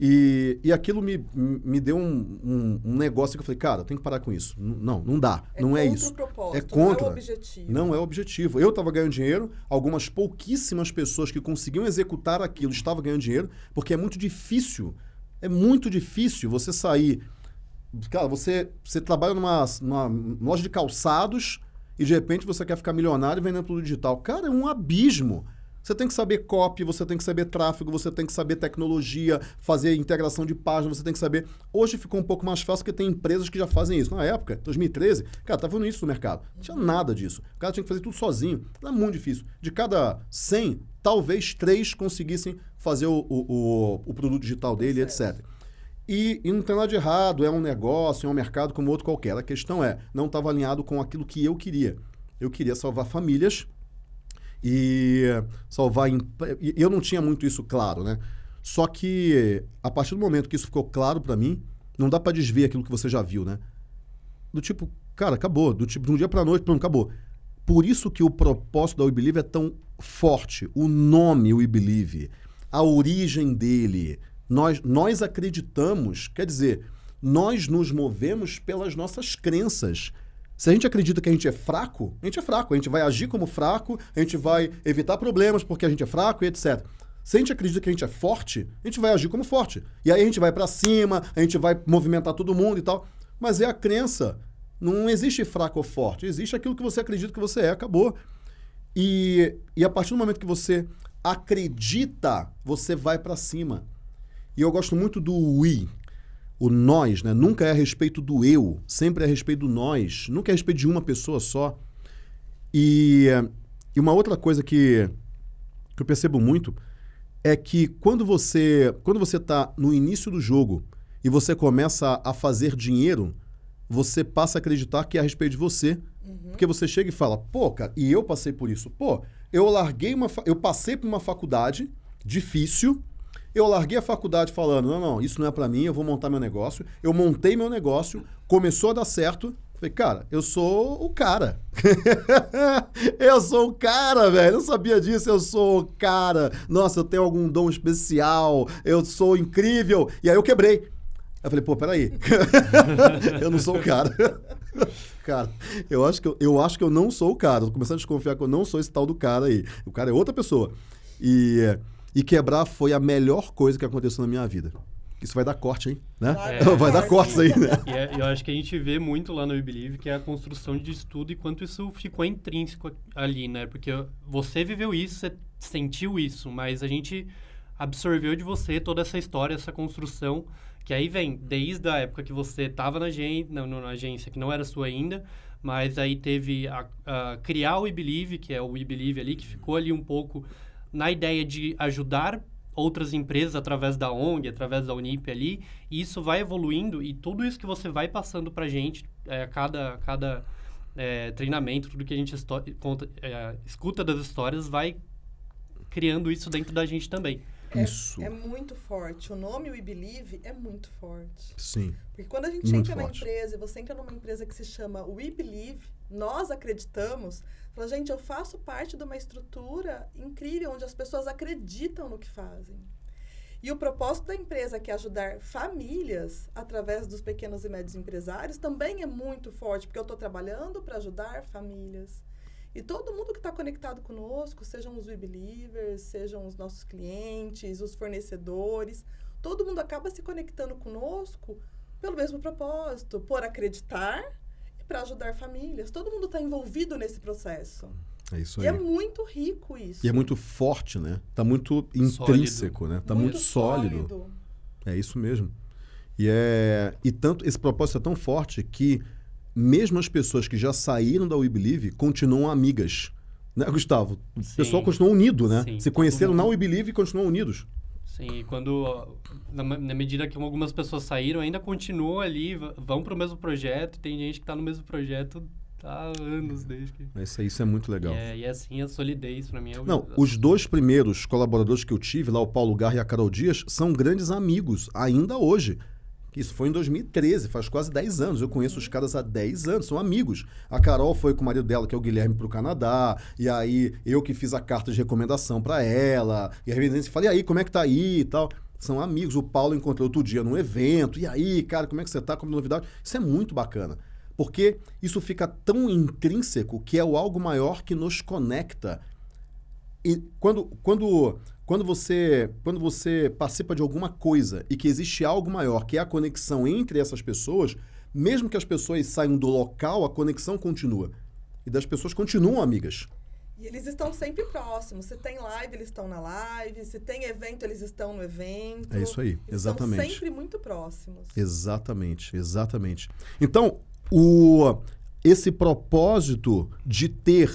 E, e aquilo me, me deu um, um, um, negócio que eu falei, cara, tem que parar com isso. Não, não dá. É não é isso. é contra. Não é o objetivo. Não é o objetivo. Eu estava ganhando dinheiro, algumas pouquíssimas pessoas que conseguiam executar aquilo estavam ganhando dinheiro, porque é muito difícil é muito difícil você sair. Cara, você, você trabalha numa, numa loja de calçados e de repente você quer ficar milionário vendendo tudo digital. Cara, é um abismo. Você tem que saber copy, você tem que saber tráfego, você tem que saber tecnologia, fazer integração de página, você tem que saber. Hoje ficou um pouco mais fácil porque tem empresas que já fazem isso. Na época, 2013, cara, estava no início do mercado. Não tinha nada disso. O cara tinha que fazer tudo sozinho. Era muito difícil. De cada 100, talvez 3 conseguissem fazer o, o, o produto digital dele, etc. E, e, não tem nada de errado, é um negócio, é um mercado como outro qualquer. A questão é, não estava alinhado com aquilo que eu queria. Eu queria salvar famílias e salvar. E eu não tinha muito isso claro, né? Só que a partir do momento que isso ficou claro para mim, não dá para desver aquilo que você já viu, né? Do tipo, cara, acabou. Do tipo, de um dia para noite, pronto, acabou. Por isso que o propósito da We Believe é tão forte. O nome We Believe a origem dele. Nós, nós acreditamos, quer dizer, nós nos movemos pelas nossas crenças. Se a gente acredita que a gente é fraco, a gente é fraco. A gente vai agir como fraco, a gente vai evitar problemas porque a gente é fraco e etc. Se a gente acredita que a gente é forte, a gente vai agir como forte. E aí a gente vai para cima, a gente vai movimentar todo mundo e tal. Mas é a crença. Não existe fraco ou forte. Existe aquilo que você acredita que você é, acabou. E, e a partir do momento que você acredita, você vai para cima. E eu gosto muito do we, o nós, né? Nunca é a respeito do eu, sempre é a respeito do nós, nunca é a respeito de uma pessoa só. E, e uma outra coisa que, que eu percebo muito é que quando você quando você está no início do jogo e você começa a fazer dinheiro, você passa a acreditar que é a respeito de você. Uhum. Porque você chega e fala, pô, cara, e eu passei por isso. Pô, eu larguei uma. Eu passei por uma faculdade difícil. Eu larguei a faculdade falando: não, não, isso não é para mim, eu vou montar meu negócio. Eu montei meu negócio, começou a dar certo. Falei, cara, eu sou o cara. eu sou o cara, velho. Eu sabia disso, eu sou o cara. Nossa, eu tenho algum dom especial, eu sou incrível. E aí eu quebrei. Eu falei, pô, peraí. eu não sou o cara. cara, eu acho, que eu, eu acho que eu não sou o cara. Tô começando a desconfiar que eu não sou esse tal do cara aí. O cara é outra pessoa. E, e quebrar foi a melhor coisa que aconteceu na minha vida. Isso vai dar corte, hein? Né? Vai dar vai dar corte. cortes aí, né? E é- eu acho que a gente vê muito lá no We Believe que é a construção de estudo e quanto isso ficou intrínseco ali, né? Porque você viveu isso, você sentiu isso, mas a gente absorveu de você toda essa história, essa construção, que aí vem desde a época que você estava na, agen na, na agência, que não era sua ainda, mas aí teve a, a criar o We Believe, que é o We Believe ali, que ficou ali um pouco na ideia de ajudar outras empresas através da ONG, através da Unip ali, e isso vai evoluindo e tudo isso que você vai passando pra gente, é, cada, cada é, treinamento, tudo que a gente conta, é, escuta das histórias, vai criando isso dentro da gente também. É- Isso. É muito forte. O nome We Believe é muito forte. Sim. Porque quando a gente Muito entra na forte. empresa e você entra numa empresa que se chama We Believe, nós acreditamos, fala, gente, eu faço parte de uma estrutura incrível onde as pessoas acreditam no que fazem. E o propósito da empresa, que é ajudar famílias através dos pequenos e médios empresários, também é muito forte, porque eu estou trabalhando para ajudar famílias. E todo mundo que está conectado conosco, sejam os We Believers, sejam os nossos clientes, os fornecedores, todo mundo acaba se conectando conosco pelo mesmo propósito, por acreditar e para ajudar famílias. Todo mundo está envolvido nesse processo. É isso E aí. é muito rico isso. E é muito forte, né? Tá muito intrínseco, né? Tá muito, sólido. É isso mesmo. E é e tanto esse propósito é tão forte que mesmo as pessoas que já saíram da We Believe continuam amigas. Né, Gustavo? O Sim. pessoal continua unido, né? Sim, Se conheceram na. We Believe e continuam unidos. Sim, e quando, na, na medida que algumas pessoas saíram, ainda continuam ali, vão para o mesmo projeto, tem gente que está no mesmo projeto há anos desde que... Isso, isso é muito legal. E é, e é assim a solidez para mim. É o- Não, os dois primeiros colaboradores que eu tive, lá o Paulo Garra e a Carol Dias, são grandes amigos, ainda hoje. Isso foi em 2013, faz quase 10 anos. Eu conheço os caras há 10 anos, são amigos. A Carol foi com o marido dela, que é o Guilherme, para o Canadá. E aí, eu que fiz a carta de recomendação para ela. E a residência falei, e aí, como é que tá aí e tal? São amigos. O Paulo encontrou outro dia num evento. E aí, cara, como é que você tá? Como novidade? Isso é muito bacana. Porque isso fica tão intrínseco que é o algo maior que nos conecta e quando, quando, quando, você, quando você participa de alguma coisa e que existe algo maior, que é a conexão entre essas pessoas, mesmo que as pessoas saiam do local, a conexão continua. E das pessoas continuam amigas. E eles estão sempre próximos. Se tem live, eles estão na live. Se tem evento, eles estão no evento. É isso aí, Eles exatamente. Estão sempre muito próximos. Exatamente, exatamente. Então, o, esse propósito de ter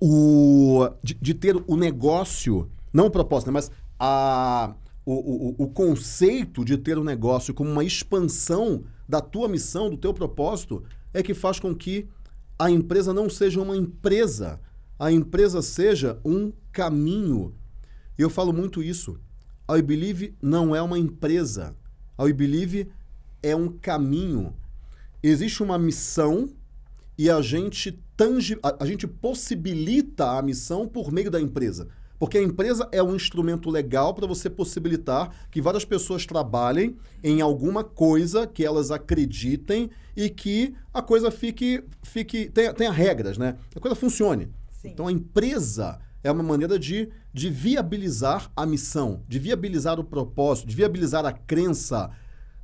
o de, de ter o negócio, não né, mas a, o, o, o conceito de ter o negócio como uma expansão da tua missão, do teu propósito, é que faz com que a empresa não seja uma empresa, a empresa seja um caminho. Eu falo muito isso. A Believe não é uma empresa. A Believe é um caminho. Existe uma missão e a gente tangi a, a gente possibilita a missão por meio da empresa. Porque a empresa é um instrumento legal para você possibilitar que várias pessoas trabalhem em alguma coisa que elas acreditem e que a coisa fique, fique tenha, tenha regras, né? A coisa funcione. Sim. Então a empresa é uma maneira de, de viabilizar a missão, de viabilizar o propósito, de viabilizar a crença.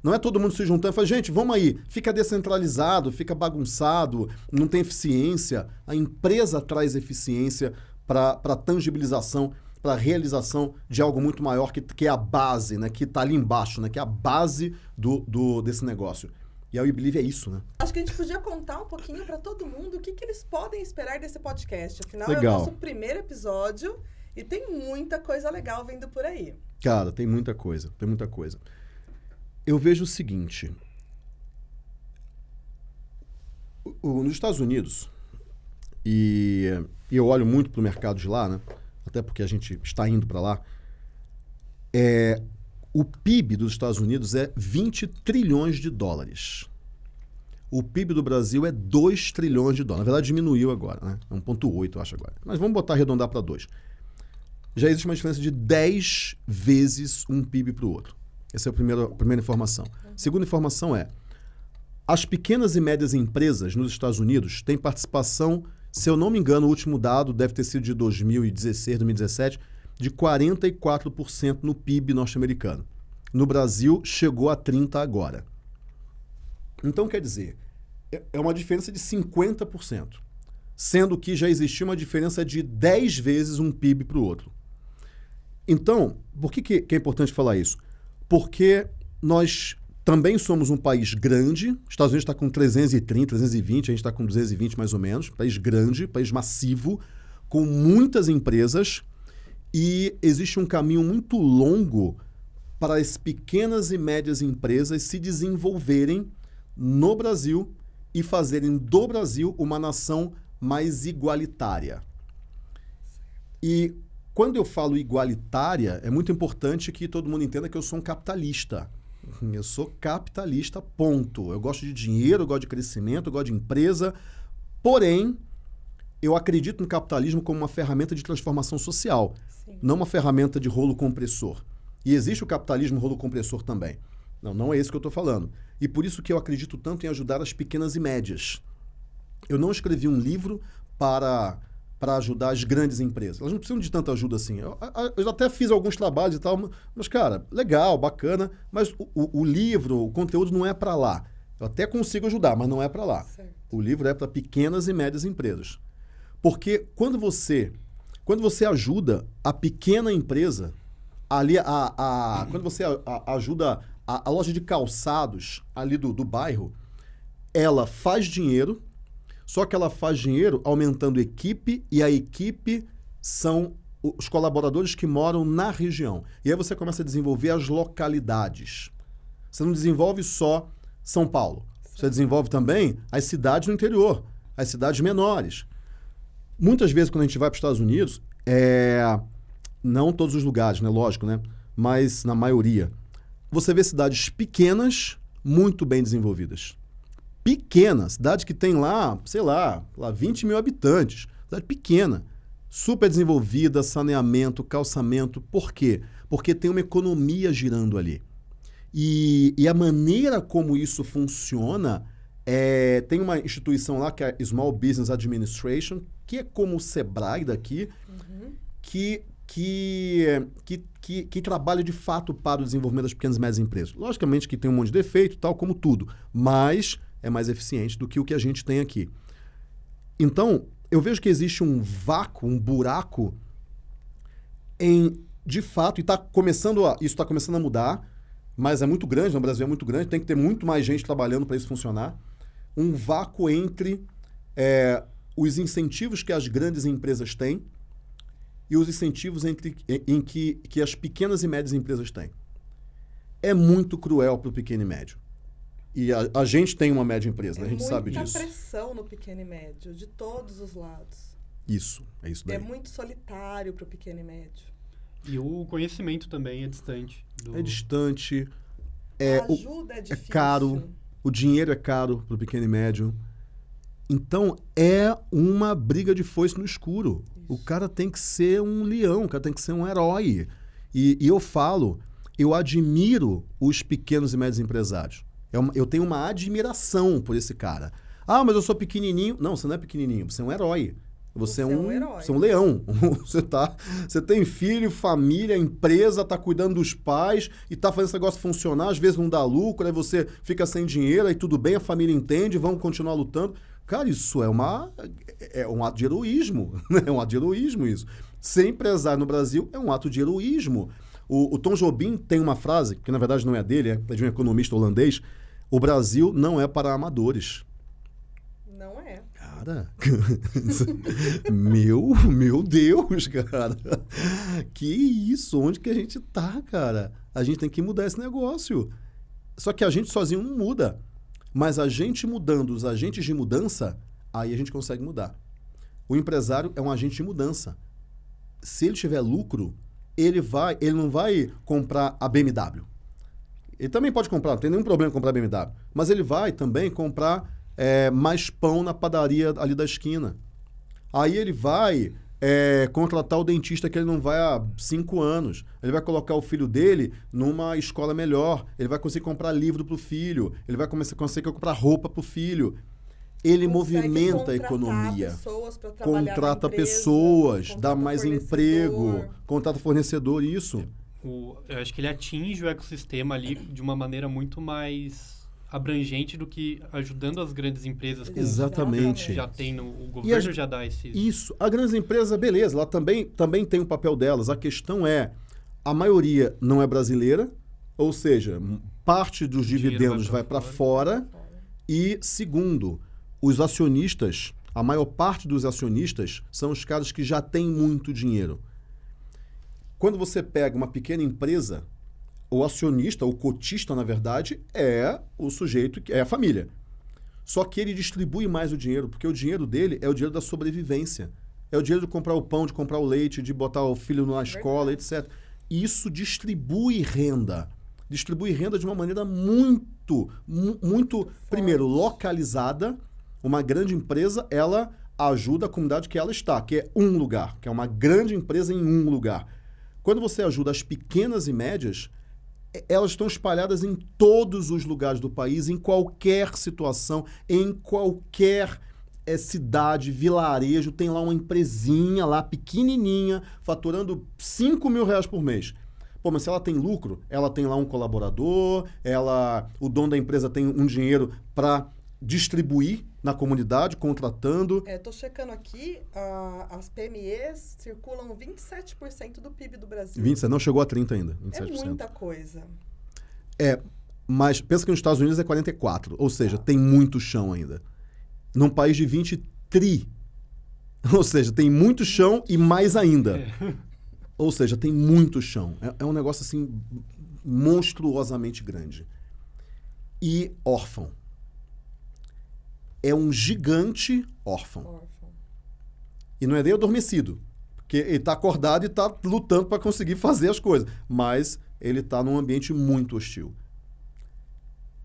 Não é todo mundo se juntando e fala, gente, vamos aí, fica descentralizado, fica bagunçado, não tem eficiência. A empresa traz eficiência para a tangibilização, para a realização de algo muito maior que, que é a base, né? que está ali embaixo, né? que é a base do, do, desse negócio. E a We Believe é isso, né? Acho que a gente podia contar um pouquinho para todo mundo o que, que eles podem esperar desse podcast. Afinal, é Legal. o nosso primeiro episódio e tem muita coisa legal vindo por aí. Cara, tem muita coisa, tem muita coisa. Eu vejo o seguinte. o- o- nos Estados Unidos, e, e eu olho muito para o mercado de lá, né? até porque a gente está indo para lá, é, o PIB dos Estados Unidos é 20 trilhões de dólares. O PIB do Brasil é 2 trilhões de dólares. Na verdade, diminuiu agora, né? É 1,8, eu acho agora. Mas vamos botar arredondar para 2. Já existe uma diferença de 10 vezes um PIB para o outro. Essa é a primeira, a primeira informação. Segunda informação é: as pequenas e médias empresas nos Estados Unidos têm participação, se eu não me engano, o último dado deve ter sido de 2016, 2017, de 44% no PIB norte-americano. no Brasil chegou a 30 agora. Então, quer dizer, é, é uma diferença de 50%, sendo que já existia uma diferença de 10 vezes um PIB para o outro. Então, por que, que é importante falar isso? Porque nós também somos um país grande, os Estados Unidos está com 330, 320, a gente está com 220 mais ou menos, país grande, país massivo, com muitas empresas, e existe um caminho muito longo para as pequenas e médias empresas se desenvolverem no Brasil e fazerem do Brasil uma nação mais igualitária. E quando eu falo igualitária, é muito importante que todo mundo entenda que eu sou um capitalista. Eu sou capitalista, ponto. Eu gosto de dinheiro, eu gosto de crescimento, eu gosto de empresa. Porém, eu acredito no capitalismo como uma ferramenta de transformação social, Sim. não uma ferramenta de rolo compressor. E existe o capitalismo rolo compressor também. Não, não é isso que eu estou falando. E por isso que eu acredito tanto em ajudar as pequenas e médias. Eu não escrevi um livro para para ajudar as grandes empresas. Elas não precisam de tanta ajuda assim. Eu, eu até fiz alguns trabalhos e tal, mas, cara, legal, bacana, mas o, o, o livro, o conteúdo não é para lá. Eu até consigo ajudar, mas não é para lá. Certo. O livro é para pequenas e médias empresas. Porque quando você, quando você ajuda a pequena empresa, ali a, a, quando você a, a ajuda a, loja de calçados ali do, do bairro, ela faz dinheiro, só que ela faz dinheiro aumentando equipe e a equipe são os colaboradores que moram na região. E aí você começa a desenvolver as localidades. Você não desenvolve só São Paulo. Você desenvolve também as cidades no interior, as cidades menores. Muitas vezes, quando a gente vai para os Estados Unidos, é, não todos os lugares, né? Lógico, né? Mas na maioria. Você vê cidades pequenas, muito bem desenvolvidas. Pequenas, cidade que tem lá, sei lá, lá 20 mil habitantes. Cidade pequena, super desenvolvida, saneamento, calçamento. Por quê? Porque tem uma economia girando ali. E, e a maneira como isso funciona é, tem uma instituição lá que é a Small Business Administration, que é como o Sebrae daqui, uhum. que que, que, que, que, trabalha de fato para o desenvolvimento das pequenas e médias empresas. Logicamente que tem um monte de defeito, tal como tudo, mas é mais eficiente do que o que a gente tem aqui. Então, eu vejo que existe um vácuo, um buraco em, de fato, e está começando a, isso está começando a mudar, mas é muito grande, no Brasil é muito grande, tem que ter muito mais gente trabalhando para isso funcionar. Um vácuo entre é, os incentivos que as grandes empresas têm e os incentivos entre, em que, que as pequenas e médias empresas têm. É muito cruel para o pequeno e médio. E a, a, gente tem uma média empresa, é né? a gente sabe disso. É muita pressão no pequeno e médio, de todos os lados. Isso, é isso daí. É muito solitário para o pequeno e médio. E o conhecimento também é distante. Do... É distante. É, a ajuda o, é difícil. É caro. O dinheiro é caro para o pequeno e médio. Então, é uma briga de foice no escuro. O cara tem que ser um leão, o cara tem que ser um herói. E, e eu falo, eu admiro os pequenos e médios empresários. Eu, é eu tenho uma admiração por esse cara. Ah, mas eu sou pequenininho. Não, você não é pequenininho, você é um herói. Você, é você é, um, é um você é um leão. você, tá, você tem filho, família, empresa, tá cuidando dos pais e tá fazendo esse negócio funcionar. Às vezes não dá lucro, aí você fica sem dinheiro, aí tudo bem, a família entende, vamos continuar lutando. Cara, isso é, uma, é um ato de heroísmo. Né? É um ato de heroísmo isso. Ser empresário no Brasil é um ato de heroísmo. O, o Tom Jobim tem uma frase, que na verdade não é dele, é de um economista holandês. O Brasil não é para amadores. Não é. Cara, meu, meu Deus, cara. Que isso? Onde que a gente tá, cara? A gente tem que mudar esse negócio. Só que a gente sozinho não muda. Mas a gente mudando os agentes de mudança, aí a gente consegue mudar. O empresário é um agente de mudança. Se ele tiver lucro, ele vai, ele não vai comprar a BMW. Ele também pode comprar, não tem nenhum problema comprar a BMW. Mas ele vai também comprar é, mais pão na padaria ali da esquina. Aí ele vai é, contratar o dentista que ele não vai há cinco anos. Ele vai colocar o filho dele numa escola melhor. Ele vai conseguir comprar livro para o filho. Ele vai começar, conseguir comprar roupa para o filho. Ele movimenta a economia. contrata empresa, pessoas, dá mais emprego, contrata fornecedor, isso. o, eu acho que ele atinge o ecossistema ali de uma maneira muito mais abrangente do que ajudando as grandes empresas que Exatamente. já tem no o governo a- já dá esses Isso. A grandes empresa, beleza, ela também, também tem o papel delas. A questão é, a maioria não é brasileira, ou seja, parte dos dividendos vai para fora. E, segundo, os acionistas, a maior parte dos acionistas são os caras que já têm muito dinheiro. Quando você pega uma pequena empresa, o acionista, o cotista, na verdade, é o sujeito, que é a família. Só que ele distribui mais o dinheiro, porque o dinheiro dele é o dinheiro da sobrevivência. É o dinheiro de comprar o pão, de comprar o leite, de botar o filho na escola, etc. Isso distribui renda. Distribui renda de uma maneira muito, mu- muito, primeiro, localizada. Uma grande empresa, ela ajuda a comunidade que ela está, que é um lugar, que é uma grande empresa em um lugar. Quando você ajuda as pequenas e médias, elas estão espalhadas em todos os lugares do país, em qualquer situação, em qualquer eh, cidade, vilarejo, tem lá uma empresinha lá, pequenininha, faturando 5 mil reais por mês. Pô, mas se ela tem lucro, ela tem lá um colaborador, ela, o dono da empresa tem um dinheiro para distribuir na comunidade, contratando. É, tô checando aqui, a- as PMEs circulam 27% do PIB do Brasil. 27, não chegou a 30 ainda, É 27%. muita coisa. É, mas pensa que nos Estados Unidos é 44, ou seja, tem muito chão ainda. Num país de 20 tri. Ou seja, tem muito chão e mais ainda. Ou seja, tem muito chão. É, é um negócio assim monstruosamente grande. E órfão. É um gigante órfão. Órfão. E não é nem adormecido. Porque ele está acordado e está lutando para conseguir fazer as coisas. Mas ele está num ambiente muito hostil.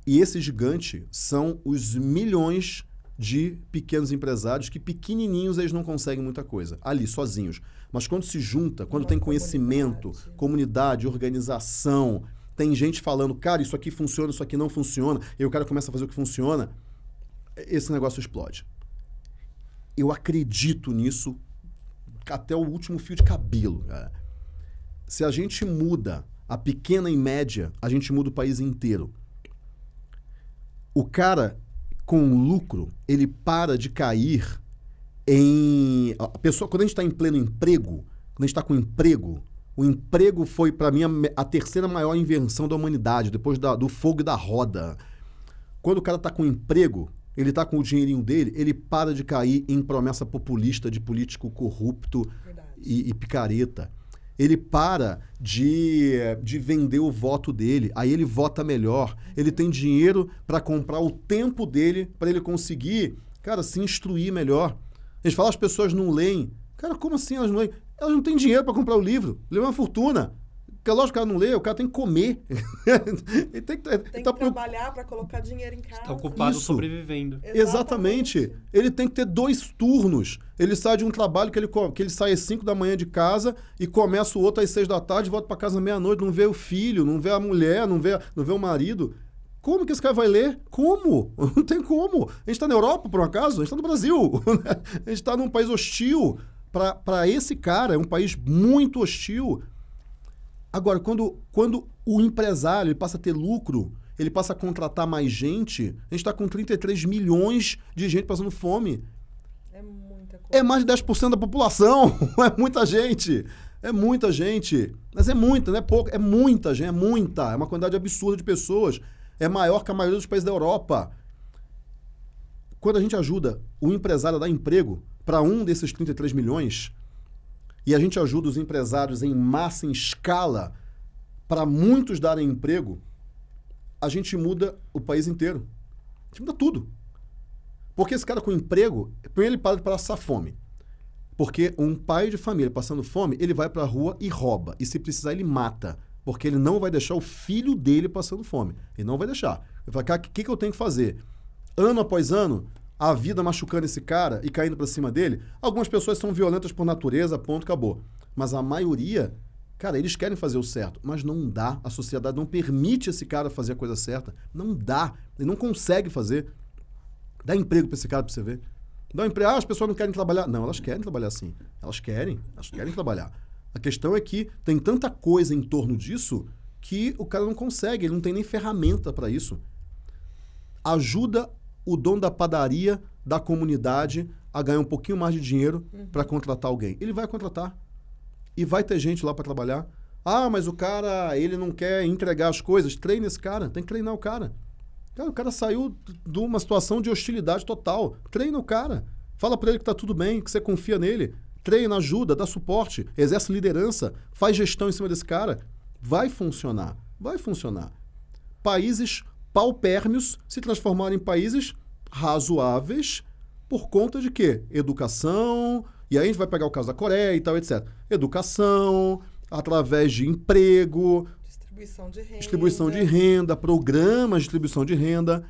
E esse gigante são os milhões de pequenos empresários que pequenininhos eles não conseguem muita coisa, ali, sozinhos. Mas quando se junta, quando Uma tem conhecimento, comunidade. comunidade, organização, tem gente falando, cara, isso aqui funciona, isso aqui não funciona, e o cara começa a fazer o que funciona, esse negócio explode. Eu acredito nisso até o último fio de cabelo. cara. Se a gente muda a pequena e média, a gente muda o país inteiro. O cara com lucro, ele para de cair em. A pessoa, quando a gente está em pleno emprego, quando a gente está com emprego, o emprego foi, para mim, a, terceira maior invenção da humanidade, depois da- do fogo e da roda. Quando o cara está com emprego, ele está com o dinheirinho dele, ele para de cair em promessa populista de político corrupto e, e picareta. Ele para de, de vender o voto dele, aí ele vota melhor. Ele tem dinheiro para comprar o tempo dele para ele conseguir, cara, se instruir melhor. A gente fala, as pessoas não leem. Cara, como assim elas não leem? Elas não têm dinheiro para comprar o livro. Lê uma fortuna. Porque lógico que o cara não lê, o cara tem que comer. ele tem que, Tem tá que preocup- trabalhar para colocar dinheiro em casa. Está ocupado Isso. sobrevivendo. Exatamente. Ele tem que ter dois turnos. Ele sai de um trabalho que ele, que ele sai às 5 da manhã de casa e começa o outro às 6 da tarde, volta para casa meia-noite, não vê o filho, não vê a mulher, não vê, não vê o marido. Como que esse cara vai ler? Como? Não tem como. A gente está na Europa, por um acaso? A gente está no Brasil. a gente está num país hostil. Para esse cara, é um país muito hostil. Agora, quando, quando o empresário ele passa a ter lucro, ele passa a contratar mais gente, a gente está com 33 milhões de gente passando fome. É muita coisa. É mais de 10% da população. É muita gente. É muita gente. Mas é muita, não é pouco. É muita gente, é muita. É uma quantidade absurda de pessoas. É maior que a maioria dos países da Europa. Quando a gente ajuda o empresário a dar emprego para um desses 33 milhões, e a gente ajuda os empresários em massa, em escala, para muitos darem emprego, a gente muda o país inteiro. A gente muda tudo. Porque esse cara com emprego, primeiro ele para de passar fome. Porque um pai de família passando fome, ele vai para a rua e rouba. E se precisar, ele mata. Porque ele não vai deixar o filho dele passando fome. Ele não vai deixar. Ele fala, cara, o que, que eu tenho que fazer? Ano após ano, a vida machucando esse cara e caindo para cima dele. Algumas pessoas são violentas por natureza, ponto, acabou. Mas a maioria, cara, eles querem fazer o certo, mas não dá. A sociedade não permite esse cara fazer a coisa certa. Não dá. Ele não consegue fazer. Dá emprego para esse cara para você ver. Dá um emprego. Ah, as pessoas não querem trabalhar. Não, elas querem trabalhar sim. Elas querem. Elas querem trabalhar. A questão é que tem tanta coisa em torno disso que o cara não consegue, ele não tem nem ferramenta para isso. Ajuda o dono da padaria, da comunidade, a ganhar um pouquinho mais de dinheiro uhum. para contratar alguém. Ele vai contratar. E vai ter gente lá para trabalhar. Ah, mas o cara, ele não quer entregar as coisas. Treine esse cara, tem que treinar o cara. Cara, o cara saiu de uma situação de hostilidade total. Treina o cara. Fala para ele que tá tudo bem, que você confia nele. Treina, ajuda, dá suporte, exerce liderança, faz gestão em cima desse cara. Vai funcionar. Vai funcionar. Países paupérmios se transformaram em países razoáveis por conta de quê? Educação, e aí a gente vai pegar o caso da Coreia e tal, etc. Educação, através de emprego, distribuição de renda, distribuição de renda programas de distribuição de renda.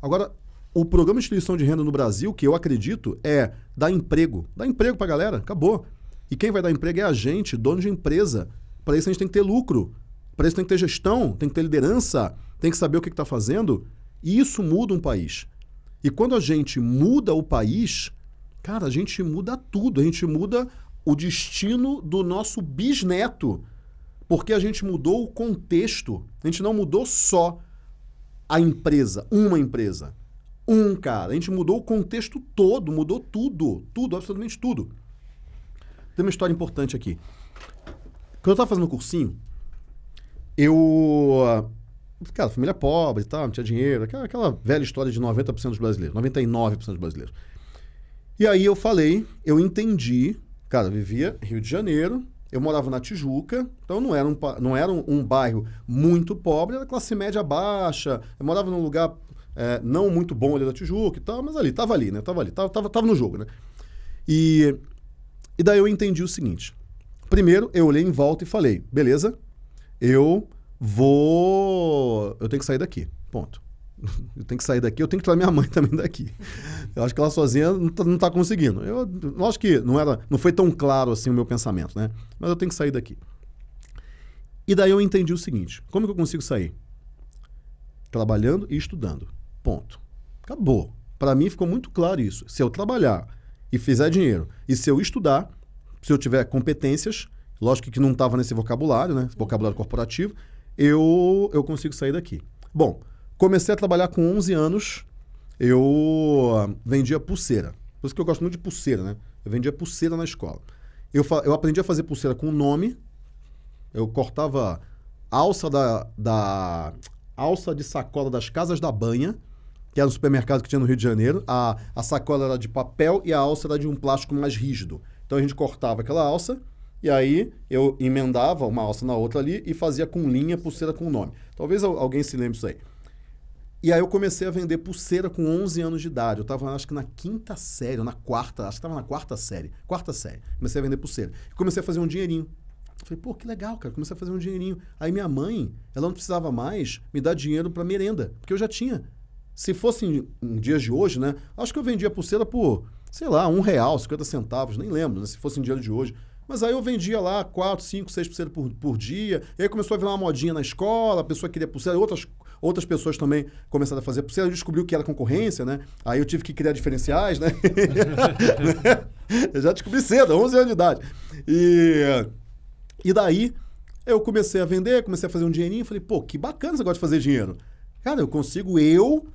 Agora, o programa de distribuição de renda no Brasil, que eu acredito, é dar emprego. Dar emprego pra galera, acabou. E quem vai dar emprego é a gente, dono de empresa. Para isso a gente tem que ter lucro. Para isso tem que ter gestão, tem que ter liderança, tem que saber o que está fazendo. E isso muda um país. E quando a gente muda o país, cara, a gente muda tudo. A gente muda o destino do nosso bisneto. Porque a gente mudou o contexto. A gente não mudou só a empresa, uma empresa, um cara. A gente mudou o contexto todo, mudou tudo. Tudo, absolutamente tudo. Tem uma história importante aqui. Quando eu estava fazendo o cursinho, eu Cara, família pobre e tal, não tinha dinheiro. Aquela, aquela velha história de 90% dos brasileiros, 99% dos brasileiros. E aí eu falei, eu entendi. Cara, vivia Rio de Janeiro, eu morava na Tijuca, então não era um, não era um, um bairro muito pobre, era classe média baixa. Eu morava num lugar é, não muito bom ali da Tijuca e tal, mas ali, tava ali, né? Tava ali, tava, tava, tava no jogo, né? E, e daí eu entendi o seguinte. Primeiro, eu olhei em volta e falei, beleza, eu vou. Eu tenho que sair daqui. Ponto. Eu tenho que sair daqui, eu tenho que tirar minha mãe também daqui. Eu acho que ela sozinha não está tá conseguindo. Eu, acho que não, era, não foi tão claro assim o meu pensamento, né? Mas eu tenho que sair daqui. E daí eu entendi o seguinte: como que eu consigo sair? Trabalhando e estudando. Ponto. Acabou. Para mim ficou muito claro isso. Se eu trabalhar e fizer dinheiro, e se eu estudar, se eu tiver competências, lógico que não estava nesse vocabulário, né? Vocabulário corporativo, eu, eu consigo sair daqui. Bom, comecei a trabalhar com 11 anos, eu ah, vendia pulseira. Por isso que eu gosto muito de pulseira, né? Eu vendia pulseira na escola. Eu, eu aprendi a fazer pulseira com nome, eu cortava alça da, da alça de sacola das casas da banha, que era um supermercado que tinha no Rio de Janeiro. A, a sacola era de papel e a alça era de um plástico mais rígido. Então a gente cortava aquela alça, e aí eu emendava uma alça na outra ali e fazia com linha pulseira com nome. Talvez alguém se lembre disso aí. E aí eu comecei a vender pulseira com 11 anos de idade. Eu estava, acho que na quinta série, ou na quarta, acho que estava na quarta série. Quarta série. Comecei a vender pulseira. E comecei a fazer um dinheirinho. falei, pô, que legal, cara. Comecei a fazer um dinheirinho. Aí minha mãe, ela não precisava mais me dar dinheiro para merenda, porque eu já tinha. Se fosse em, em, dias de hoje, né? Acho que eu vendia pulseira por, sei lá, um real, 50 centavos, nem lembro, né? Se fosse em dia de hoje. Mas aí eu vendia lá 4, 5, 6% por, por dia. E aí começou a virar uma modinha na escola, a pessoa queria pulseira, outras, outras pessoas também começaram a fazer pulseira. Descobriu que era concorrência, né? Aí eu tive que criar diferenciais, né? eu já descobri cedo, 11 anos de idade. E, e daí eu comecei a vender, comecei a fazer um dinheirinho. Falei, pô, que bacana esse negócio de fazer dinheiro. Cara, eu consigo eu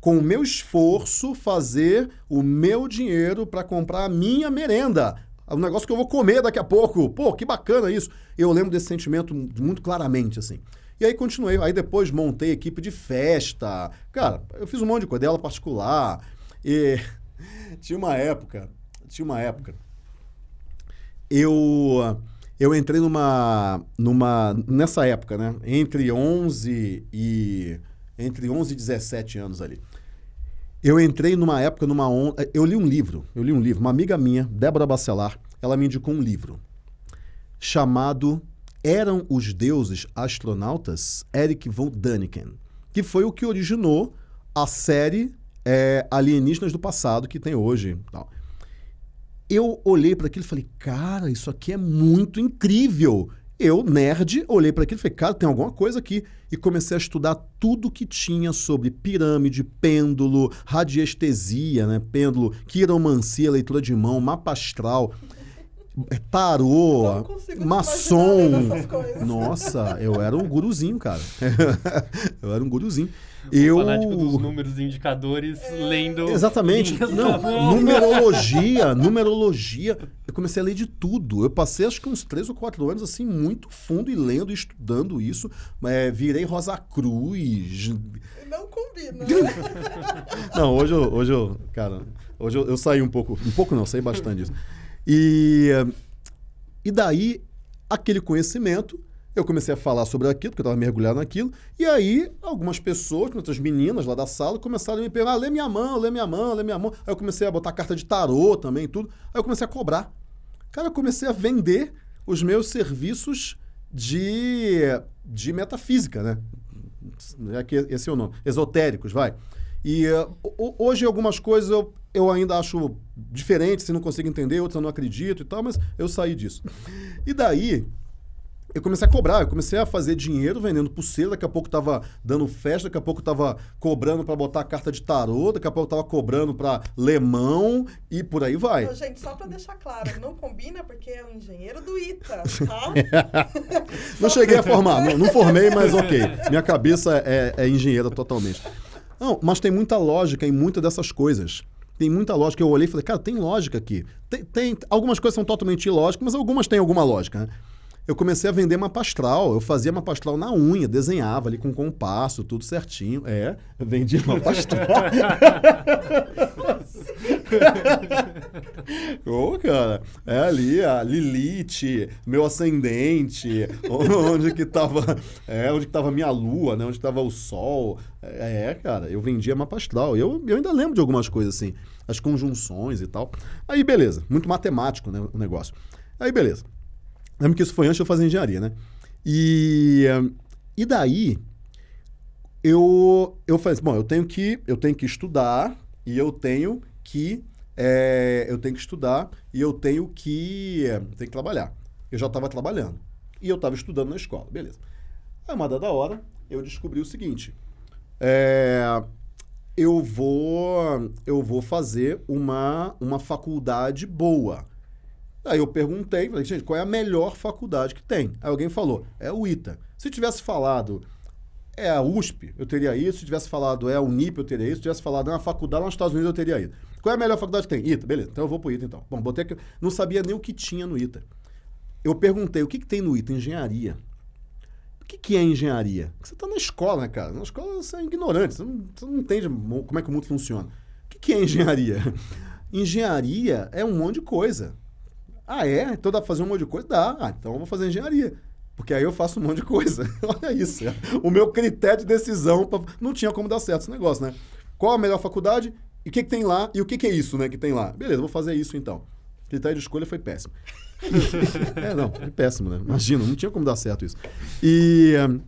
com o meu esforço, fazer o meu dinheiro para comprar a minha merenda um negócio que eu vou comer daqui a pouco. Pô, que bacana isso. Eu lembro desse sentimento muito claramente, assim. E aí continuei. Aí depois montei equipe de festa. Cara, eu fiz um monte de coisa, dela particular. E tinha uma época, tinha uma época. Eu eu entrei numa numa nessa época, né? Entre 11 e entre 11 e 17 anos ali. Eu entrei numa época, numa onda. Eu li um livro, eu li um livro. Uma amiga minha, Débora Bacelar, ela me indicou um livro chamado Eram os Deuses Astronautas? Eric von Däniken, que foi o que originou a série é, Alienígenas do Passado que tem hoje. Tal. Eu olhei para aquilo e falei, cara, isso aqui é muito incrível. Eu, nerd, olhei para aquilo e falei, cara, tem alguma coisa aqui. E comecei a estudar tudo que tinha sobre pirâmide, pêndulo, radiestesia, né? pêndulo, quiromancia, leitura de mão, mapa astral. É, tarô, Não consigo te maçom. Nossa, eu era um guruzinho, cara. eu era um guruzinho. O Eu fanático dos números indicadores lendo. Exatamente. Não, numerologia, numerologia. Eu comecei a ler de tudo. Eu passei acho que uns três ou quatro anos assim, muito fundo e lendo e estudando isso. É, virei Rosa Cruz. Não combina. Não, hoje eu, hoje eu cara, hoje eu, eu saí um pouco, um pouco não, saí bastante disso. E, e daí, aquele conhecimento, eu comecei a falar sobre aquilo, porque eu estava mergulhado naquilo, e aí algumas pessoas, outras meninas lá da sala, começaram a me perguntar, ah, lê minha mão, lê minha mão, lê minha mão. Aí eu comecei a botar carta de tarô também tudo. Aí eu comecei a cobrar. Cara, eu comecei a vender os meus serviços de, de metafísica, né? É esse é o nome. Esotéricos, vai. E ho- hoje algumas coisas eu, eu ainda acho diferentes, se não consigo entender, outras eu não acredito e tal, mas eu saí disso. E daí, eu comecei a cobrar, eu comecei a fazer dinheiro vendendo pulseira, daqui a pouco tava dando festa, daqui a pouco tava cobrando para botar carta de tarô, daqui a pouco tava cobrando para lemão e por aí vai. Gente, só pra deixar claro, não combina porque é o engenheiro do ITA, tá? Não cheguei a formar, não, não formei, mas ok. Minha cabeça é, é engenheira totalmente. Não, mas tem muita lógica em muitas dessas coisas. Tem muita lógica. Eu olhei e falei, cara, tem lógica aqui. Tem, tem- algumas coisas são totalmente ilógicas, mas algumas têm alguma lógica. Né? Eu comecei a vender mapa astral. Eu fazia mapa astral na unha, desenhava ali com compasso, tudo certinho. É, vendia mapa astral. Ô, cara, é ali a Lilith, meu ascendente, onde que tava, é, onde que tava minha lua, né, onde tava o sol. É, cara, eu vendia mapa astral. Eu, eu ainda lembro de algumas coisas assim, as conjunções e tal. Aí, beleza, muito matemático, né, o negócio. Aí, beleza. Lembro que isso foi antes de eu fazer engenharia, né? E, e daí, eu, eu falei assim, bom, eu tenho que, eu tenho que estudar e eu tenho que, eh, eu tenho que estudar e eu tenho que, eh, tenho que trabalhar. Eu já estava trabalhando e eu estava estudando na escola, beleza. Aí, uma dada hora, eu descobri o seguinte, eh, eu vou, eu vou fazer uma, uma faculdade boa. Aí eu perguntei, falei, gente, qual é a melhor faculdade que tem? Aí alguém falou, é o ITA. Se tivesse falado, é a USP, eu teria isso. Se tivesse falado, é a Unip, eu teria isso. Se tivesse falado, é uma faculdade lá nos Estados Unidos, eu teria ido. Qual é a melhor faculdade que tem? ITA, beleza. Então eu vou pro ITA, então. Bom, botei aqui, não sabia nem o que tinha no ITA. Eu perguntei, o que, que tem no ITA? Engenharia. O que, que é engenharia? Você está na escola, né, cara? Na escola você é ignorante, você não, você não entende mo- como é que o mundo funciona. O que, que é engenharia? Engenharia é um monte de coisa. Ah, é? Então dá pra fazer um monte de coisa? Dá. Ah, então eu vou fazer engenharia. Porque aí eu faço um monte de coisa. Olha isso. O meu critério de decisão. pra- Não tinha como dar certo esse negócio, né? Qual a melhor faculdade? E o que, que tem lá? E o que, que é isso, né? Que tem lá? Beleza, vou fazer isso então. O critério de escolha foi péssimo. é, não, foi péssimo, né? Imagina, não tinha como dar certo isso. E. hum,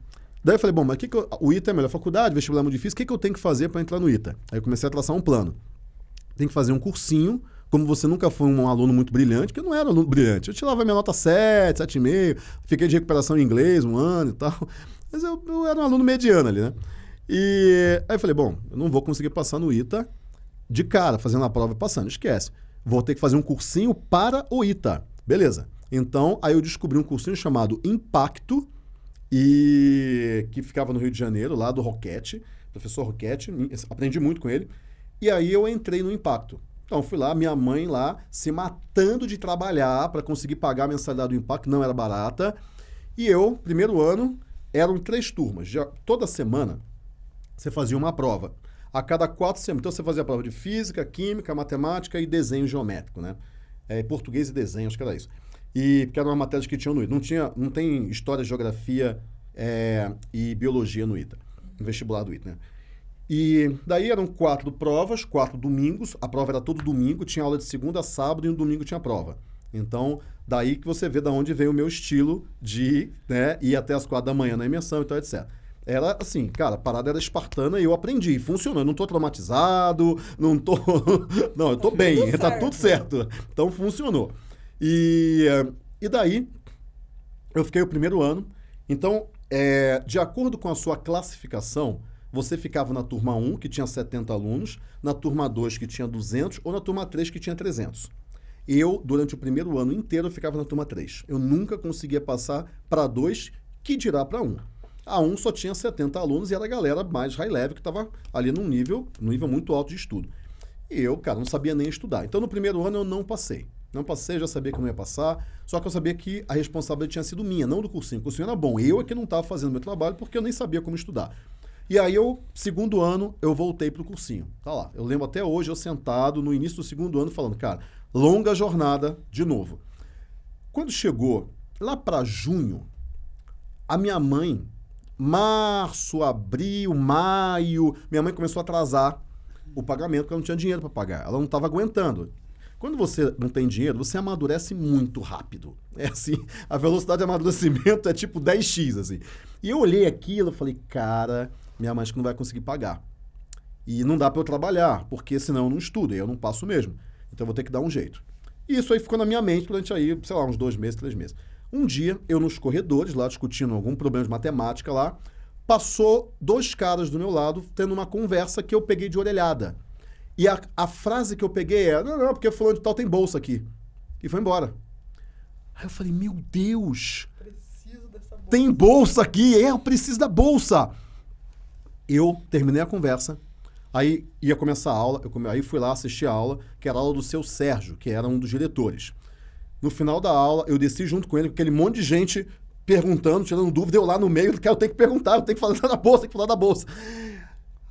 Daí eu falei, bom, mas que que eu- o ITA é a melhor faculdade, vestibular é muito difícil, o que, que eu tenho que fazer para entrar no ITA? Aí eu comecei a traçar um plano. Tem que fazer um cursinho, como você nunca foi um aluno muito brilhante, que eu não era aluno brilhante. Eu tirava minha nota 7, 7,5, fiquei de recuperação em inglês um ano e tal. Mas eu, eu era um aluno mediano ali, né? E aí eu falei, bom, eu não vou conseguir passar no ITA de cara, fazendo a prova e passando, esquece. Vou ter que fazer um cursinho para o ITA. Beleza. Então, aí eu descobri um cursinho chamado Impacto, e que ficava no Rio de Janeiro, lá do Roquete, professor Roquete, aprendi muito com ele. E aí eu entrei no Impacto. Então fui lá, minha mãe lá se matando de trabalhar para conseguir pagar a mensalidade do Impacto, não era barata. E eu, primeiro ano, eram três turmas. Já, toda semana você fazia uma prova. A cada quatro semanas. Então você fazia a prova de física, química, matemática e desenho geométrico, né? É, português e desenho, acho que era isso. E porque era uma matéria que tinha no ITA. Não, tinha, não tem história, geografia é, e biologia no ITA, no vestibular do ITA, né? E daí eram quatro provas, quatro domingos. A prova era todo domingo, tinha aula de segunda a sábado e no domingo tinha prova. Então, daí que você vê da onde veio o meu estilo de né, ir até as quatro da manhã na imersão e tal, etc. Era assim, cara, a parada era espartana e eu aprendi. Funcionou. Eu não tô traumatizado, não tô. não, eu tô bem, tudo tá certo. tudo certo. Então funcionou. E, eh, e daí, eu fiquei o primeiro ano. Então, é, de acordo com a sua classificação, você ficava na turma 1, que tinha 70 alunos, na turma 2, que tinha 200, ou na turma 3, que tinha 300. Eu, durante o primeiro ano inteiro, eu ficava na turma 3. Eu nunca conseguia passar para 2, que dirá para 1. A 1 um só tinha 70 alunos e era a galera mais high level que estava ali num nível, num nível muito alto de estudo. E eu, cara, não sabia nem estudar. Então, no primeiro ano eu não passei. Não passei, já sabia que não ia passar, só que eu sabia que a responsabilidade tinha sido minha, não do cursinho. O cursinho era bom. Eu é que não estava fazendo meu trabalho porque eu nem sabia como estudar. E aí eu, segundo ano, eu voltei para o cursinho. Tá lá. Eu lembro até hoje, eu sentado no início do segundo ano, falando, cara, longa jornada de novo. Quando chegou lá para junho, a minha mãe, março, abril, maio, minha mãe começou a atrasar o pagamento porque ela não tinha dinheiro para pagar. Ela não estava aguentando. Quando você não tem dinheiro, você amadurece muito rápido. É assim, a velocidade de amadurecimento é tipo 10x, assim. E eu olhei aquilo e falei, cara, minha mãe acho que não vai conseguir pagar. E não dá para eu trabalhar, porque senão eu não estudo, e eu não passo mesmo. Então eu vou ter que dar um jeito. E isso aí ficou na minha mente durante aí, sei lá, uns dois meses, três meses. Um dia, eu nos corredores, lá discutindo algum problema de matemática lá, passou dois caras do meu lado tendo uma conversa que eu peguei de orelhada. E a, a frase que eu peguei é: não, não, porque fulano de tal tem bolsa aqui. E foi embora. Aí eu falei: meu Deus. Bolsa. Tem bolsa aqui, é, eu preciso da bolsa. Eu terminei a conversa, aí ia começar a aula, eu aí fui lá assistir a aula, que era a aula do seu Sérgio, que era um dos diretores. No final da aula, eu desci junto com ele, com aquele monte de gente perguntando, tirando dúvida, eu lá no meio, eu tenho que perguntar, eu tenho que falar da bolsa, tenho que falar da bolsa.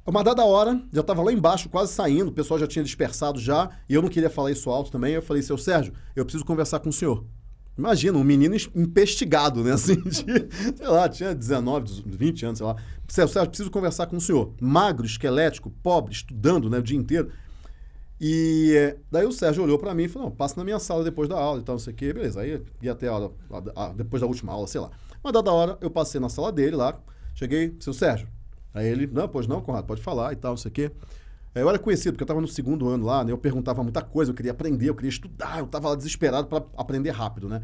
Uma dada hora, já estava lá embaixo, quase saindo, o pessoal já tinha dispersado já, e eu não queria falar isso alto também. Eu falei, seu Sérgio, eu preciso conversar com o senhor. Imagina, um menino investigado, né? Assim, de, sei lá, tinha 19, 20 anos, sei lá. Seu Sérgio, preciso conversar com o senhor. Magro, esquelético, pobre, estudando né, o dia inteiro. E daí o Sérgio olhou para mim e falou: não, passa na minha sala depois da aula e tal, não sei o quê. Beleza, aí ia até a aula, depois da última aula, sei lá. Uma dada hora, eu passei na sala dele lá, cheguei, seu Sérgio, Aí ele, não, pois não, Conrado, pode falar e tal, não sei o quê. Eu era conhecido, porque eu estava no segundo ano lá, né? Eu perguntava muita coisa, eu queria aprender, eu queria estudar, eu estava lá desesperado para aprender rápido, né?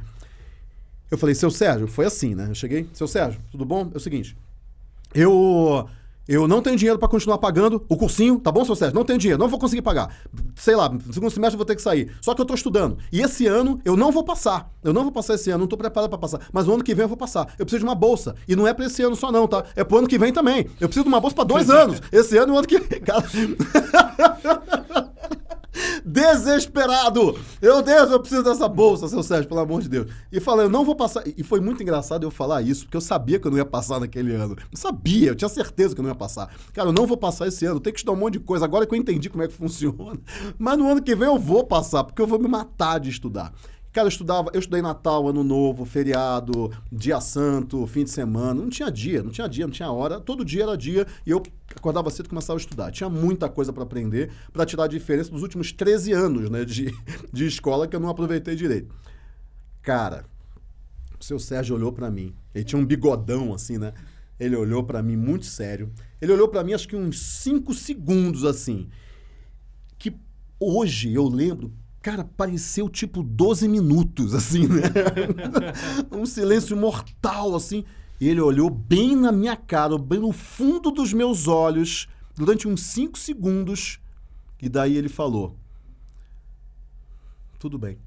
Eu falei, seu Sérgio, foi assim, né? Eu cheguei, seu Sérgio, tudo bom? É o seguinte, eu eu não tenho dinheiro para continuar pagando o cursinho, tá bom, seu Sérgio? Não tenho dinheiro, não vou conseguir pagar. Sei lá, no segundo semestre eu vou ter que sair. Só que eu tô estudando. E esse ano eu não vou passar. Eu não vou passar esse ano, não tô preparado para passar. Mas no ano que vem eu vou passar. Eu preciso de uma bolsa. E não é para esse ano só não, tá? É pro ano que vem também. Eu preciso de uma bolsa para dois anos. Esse ano e o ano que vem. Cara... Desesperado! Meu Deus, eu preciso dessa bolsa, seu Sérgio, pelo amor de Deus. E falei, eu não vou passar. E foi muito engraçado eu falar isso, porque eu sabia que eu não ia passar naquele ano. Eu sabia, eu tinha certeza que eu não ia passar. Cara, eu não vou passar esse ano, tenho que estudar um monte de coisa. Agora que eu entendi como é que funciona. Mas no ano que vem eu vou passar, porque eu vou me matar de estudar. Cara, eu estudava, eu estudei Natal, Ano Novo, feriado, dia santo, fim de semana. Não tinha dia, não tinha dia, não tinha hora. Todo dia era dia e eu acordava cedo e começava a estudar. Tinha muita coisa para aprender, para tirar a diferença dos últimos 13 anos né, de, de escola que eu não aproveitei direito. Cara, o seu Sérgio olhou para mim. Ele tinha um bigodão assim, né? Ele olhou para mim muito sério. Ele olhou para mim acho que uns 5 segundos assim. Que hoje eu lembro Cara, pareceu tipo 12 minutos, assim, né? um silêncio mortal, assim. E ele olhou bem na minha cara, bem no fundo dos meus olhos, durante uns 5 segundos. E daí ele falou: Tudo bem.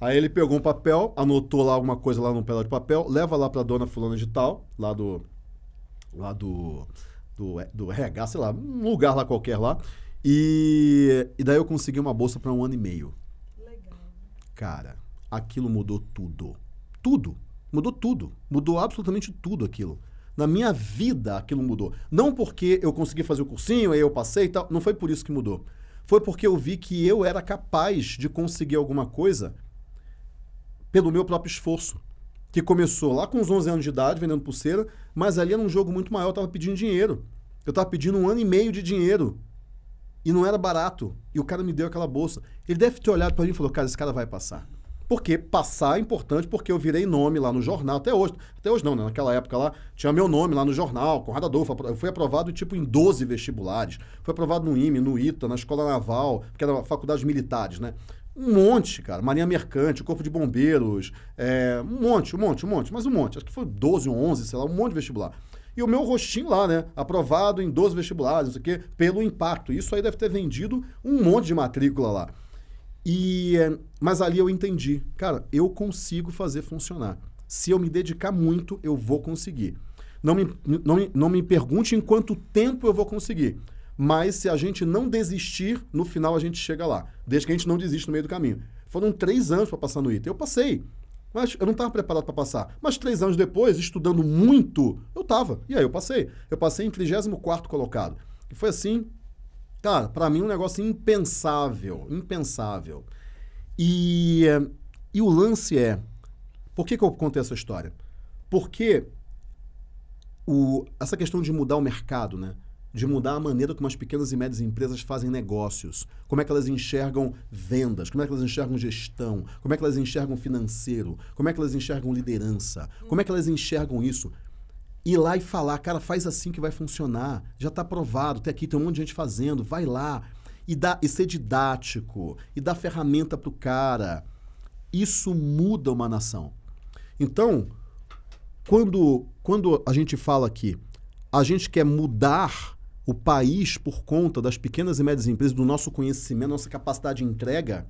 Aí ele pegou um papel, anotou lá alguma coisa lá num pedaço de papel, leva lá pra dona fulana de tal, lá do. lá do. do, do RH, sei lá, um lugar lá qualquer lá. E, e daí eu consegui uma bolsa para um ano e meio. Legal. Cara, aquilo mudou tudo. Tudo. Mudou tudo. Mudou absolutamente tudo aquilo. Na minha vida aquilo mudou. Não porque eu consegui fazer o cursinho, aí eu passei e tal. Não foi por isso que mudou. Foi porque eu vi que eu era capaz de conseguir alguma coisa pelo meu próprio esforço. Que começou lá com os 11 anos de idade, vendendo pulseira, mas ali era um jogo muito maior, eu estava pedindo dinheiro. Eu estava pedindo um ano e meio de dinheiro e não era barato. E o cara me deu aquela bolsa. Ele deve ter olhado para mim e falou: cara, esse cara vai passar. Porque passar é importante, porque eu virei nome lá no jornal, até hoje. Até hoje não, né? Naquela época lá, tinha meu nome lá no jornal, Conrado Adolfo. Eu fui aprovado, tipo, em 12 vestibulares. Foi aprovado no IME, no ITA, na Escola Naval, que era faculdades militares, né? Um monte, cara. Marinha Mercante, Corpo de Bombeiros, é, um monte, um monte, um monte. Mas um monte. Acho que foi 12 ou 11, sei lá, um monte de vestibular. E o meu rostinho lá, né? Aprovado em 12 vestibulares, não sei o quê, pelo impacto. Isso aí deve ter vendido um monte de matrícula lá. E, mas ali eu entendi, cara, eu consigo fazer funcionar. Se eu me dedicar muito, eu vou conseguir. Não me, não, me, não me pergunte em quanto tempo eu vou conseguir. Mas se a gente não desistir, no final a gente chega lá. Desde que a gente não desiste no meio do caminho. Foram três anos para passar no ITA. Eu passei. Mas eu não estava preparado para passar. Mas três anos depois, estudando muito, eu estava. E aí eu passei. Eu passei em 34 colocado. E foi assim, cara, para mim um negócio impensável. Impensável. E, e o lance é... Por que, que eu contei essa história? Porque o, essa questão de mudar o mercado, né? De mudar a maneira como as pequenas e médias empresas fazem negócios, como é que elas enxergam vendas, como é que elas enxergam gestão, como é que elas enxergam financeiro, como é que elas enxergam liderança, como é que elas enxergam isso. Ir lá e falar, cara, faz assim que vai funcionar, já está provado, tem aqui, tem um monte de gente fazendo, vai lá. E, dá, e ser didático, e dar ferramenta para o cara. Isso muda uma nação. Então, quando, quando a gente fala aqui, a gente quer mudar o país, por conta das pequenas e médias empresas, do nosso conhecimento, nossa capacidade de entrega,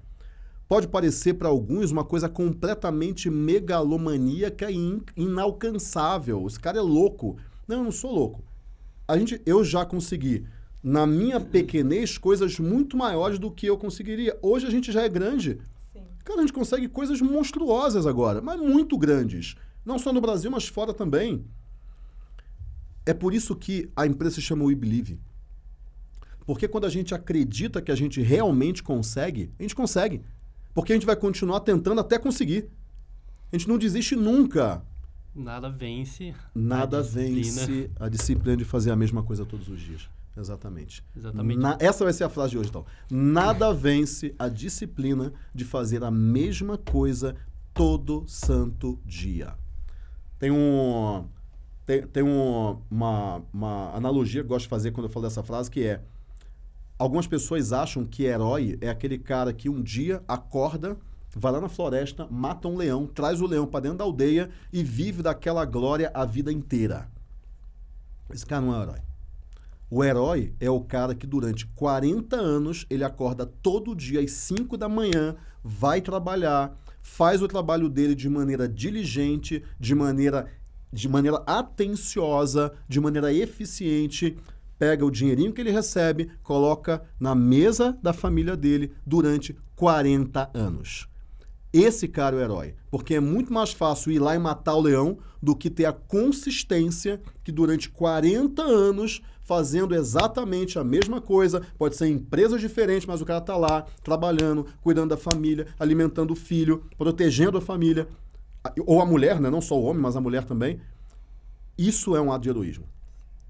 pode parecer para alguns uma coisa completamente megalomaníaca e inalcançável. Esse cara é louco. Não, eu não sou louco. A gente, eu já consegui, na minha pequenez, coisas muito maiores do que eu conseguiria. Hoje a gente já é grande. Sim. Cara, a gente consegue coisas monstruosas agora, mas muito grandes. Não só no Brasil, mas fora também. É por isso que a empresa se chama We Believe. Porque quando a gente acredita que a gente realmente consegue, a gente consegue. Porque a gente vai continuar tentando até conseguir. A gente não desiste nunca. Nada vence. Nada a vence a disciplina de fazer a mesma coisa todos os dias. Exatamente. Exatamente. Na, essa vai ser a frase de hoje, então. Nada vence a disciplina de fazer a mesma coisa todo santo dia. Tem um tem, tem um, uma, uma analogia que eu gosto de fazer quando eu falo dessa frase, que é algumas pessoas acham que herói é aquele cara que um dia acorda, vai lá na floresta, mata um leão, traz o leão para dentro da aldeia e vive daquela glória a vida inteira. Esse cara não é herói. O herói é o cara que durante 40 anos ele acorda todo dia às 5 da manhã, vai trabalhar, faz o trabalho dele de maneira diligente, de maneira de maneira atenciosa, de maneira eficiente, pega o dinheirinho que ele recebe, coloca na mesa da família dele durante 40 anos. Esse cara é o herói, porque é muito mais fácil ir lá e matar o leão do que ter a consistência que durante 40 anos fazendo exatamente a mesma coisa, pode ser em empresas diferentes, mas o cara está lá trabalhando, cuidando da família, alimentando o filho, protegendo a família ou a mulher, né? não só o homem, mas a mulher também, isso é um ato de heroísmo.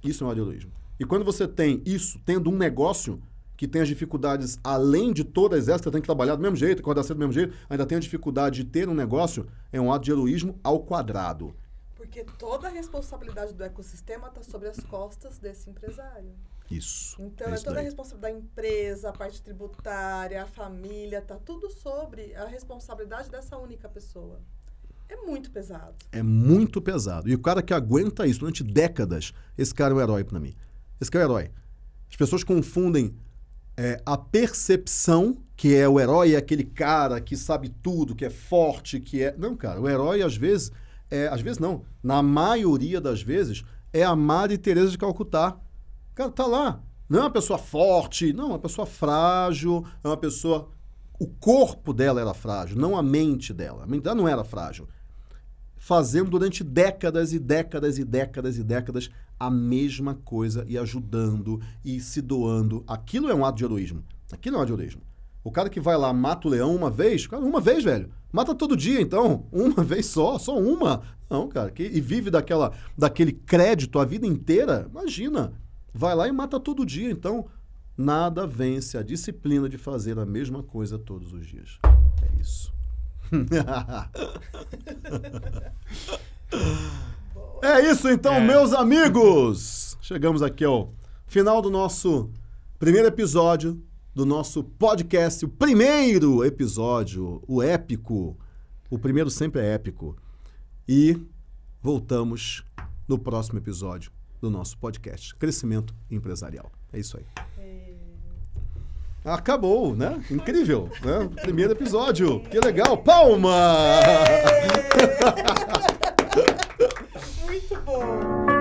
Isso é um ato de heroísmo. E quando você tem isso, tendo um negócio que tem as dificuldades além de todas essas, você tem que trabalhar do mesmo jeito, acordar cedo do mesmo jeito, ainda tem a dificuldade de ter um negócio, é um ato de heroísmo ao quadrado. Porque toda a responsabilidade do ecossistema está sobre as costas desse empresário. Isso. Então, é, é toda a responsabilidade da empresa, a parte tributária, a família, tá tudo sobre a responsabilidade dessa única pessoa. É muito pesado. É muito pesado. E o cara que aguenta isso durante décadas, esse cara é um herói para mim. Esse cara é um herói. As pessoas confundem é, a percepção, que é o herói, é aquele cara que sabe tudo, que é forte, que é. Não, cara, o herói às vezes. É, às vezes não. Na maioria das vezes, é a Madre Teresa de Calcutá. Cara, tá lá. Não é uma pessoa forte, não, é uma pessoa frágil, é uma pessoa. O corpo dela era frágil, não a mente dela. A mente dela não era frágil fazendo durante décadas e décadas e décadas e décadas a mesma coisa e ajudando e se doando. Aquilo é um ato de heroísmo. Aquilo é um ato de heroísmo. O cara que vai lá, mata o leão uma vez, cara, uma vez, velho. Mata todo dia, então. Uma vez só, só uma. Não, cara, que, e vive daquela, daquele crédito a vida inteira, imagina. Vai lá e mata todo dia, então. Nada vence a disciplina de fazer a mesma coisa todos os dias. É isso. é isso então, é. meus amigos! Chegamos aqui ao final do nosso primeiro episódio do nosso podcast, o primeiro episódio, o épico. O primeiro sempre é épico. E voltamos no próximo episódio do nosso podcast Crescimento Empresarial. É isso aí acabou, né? Incrível, né? Primeiro episódio, que legal, palma! Muito bom!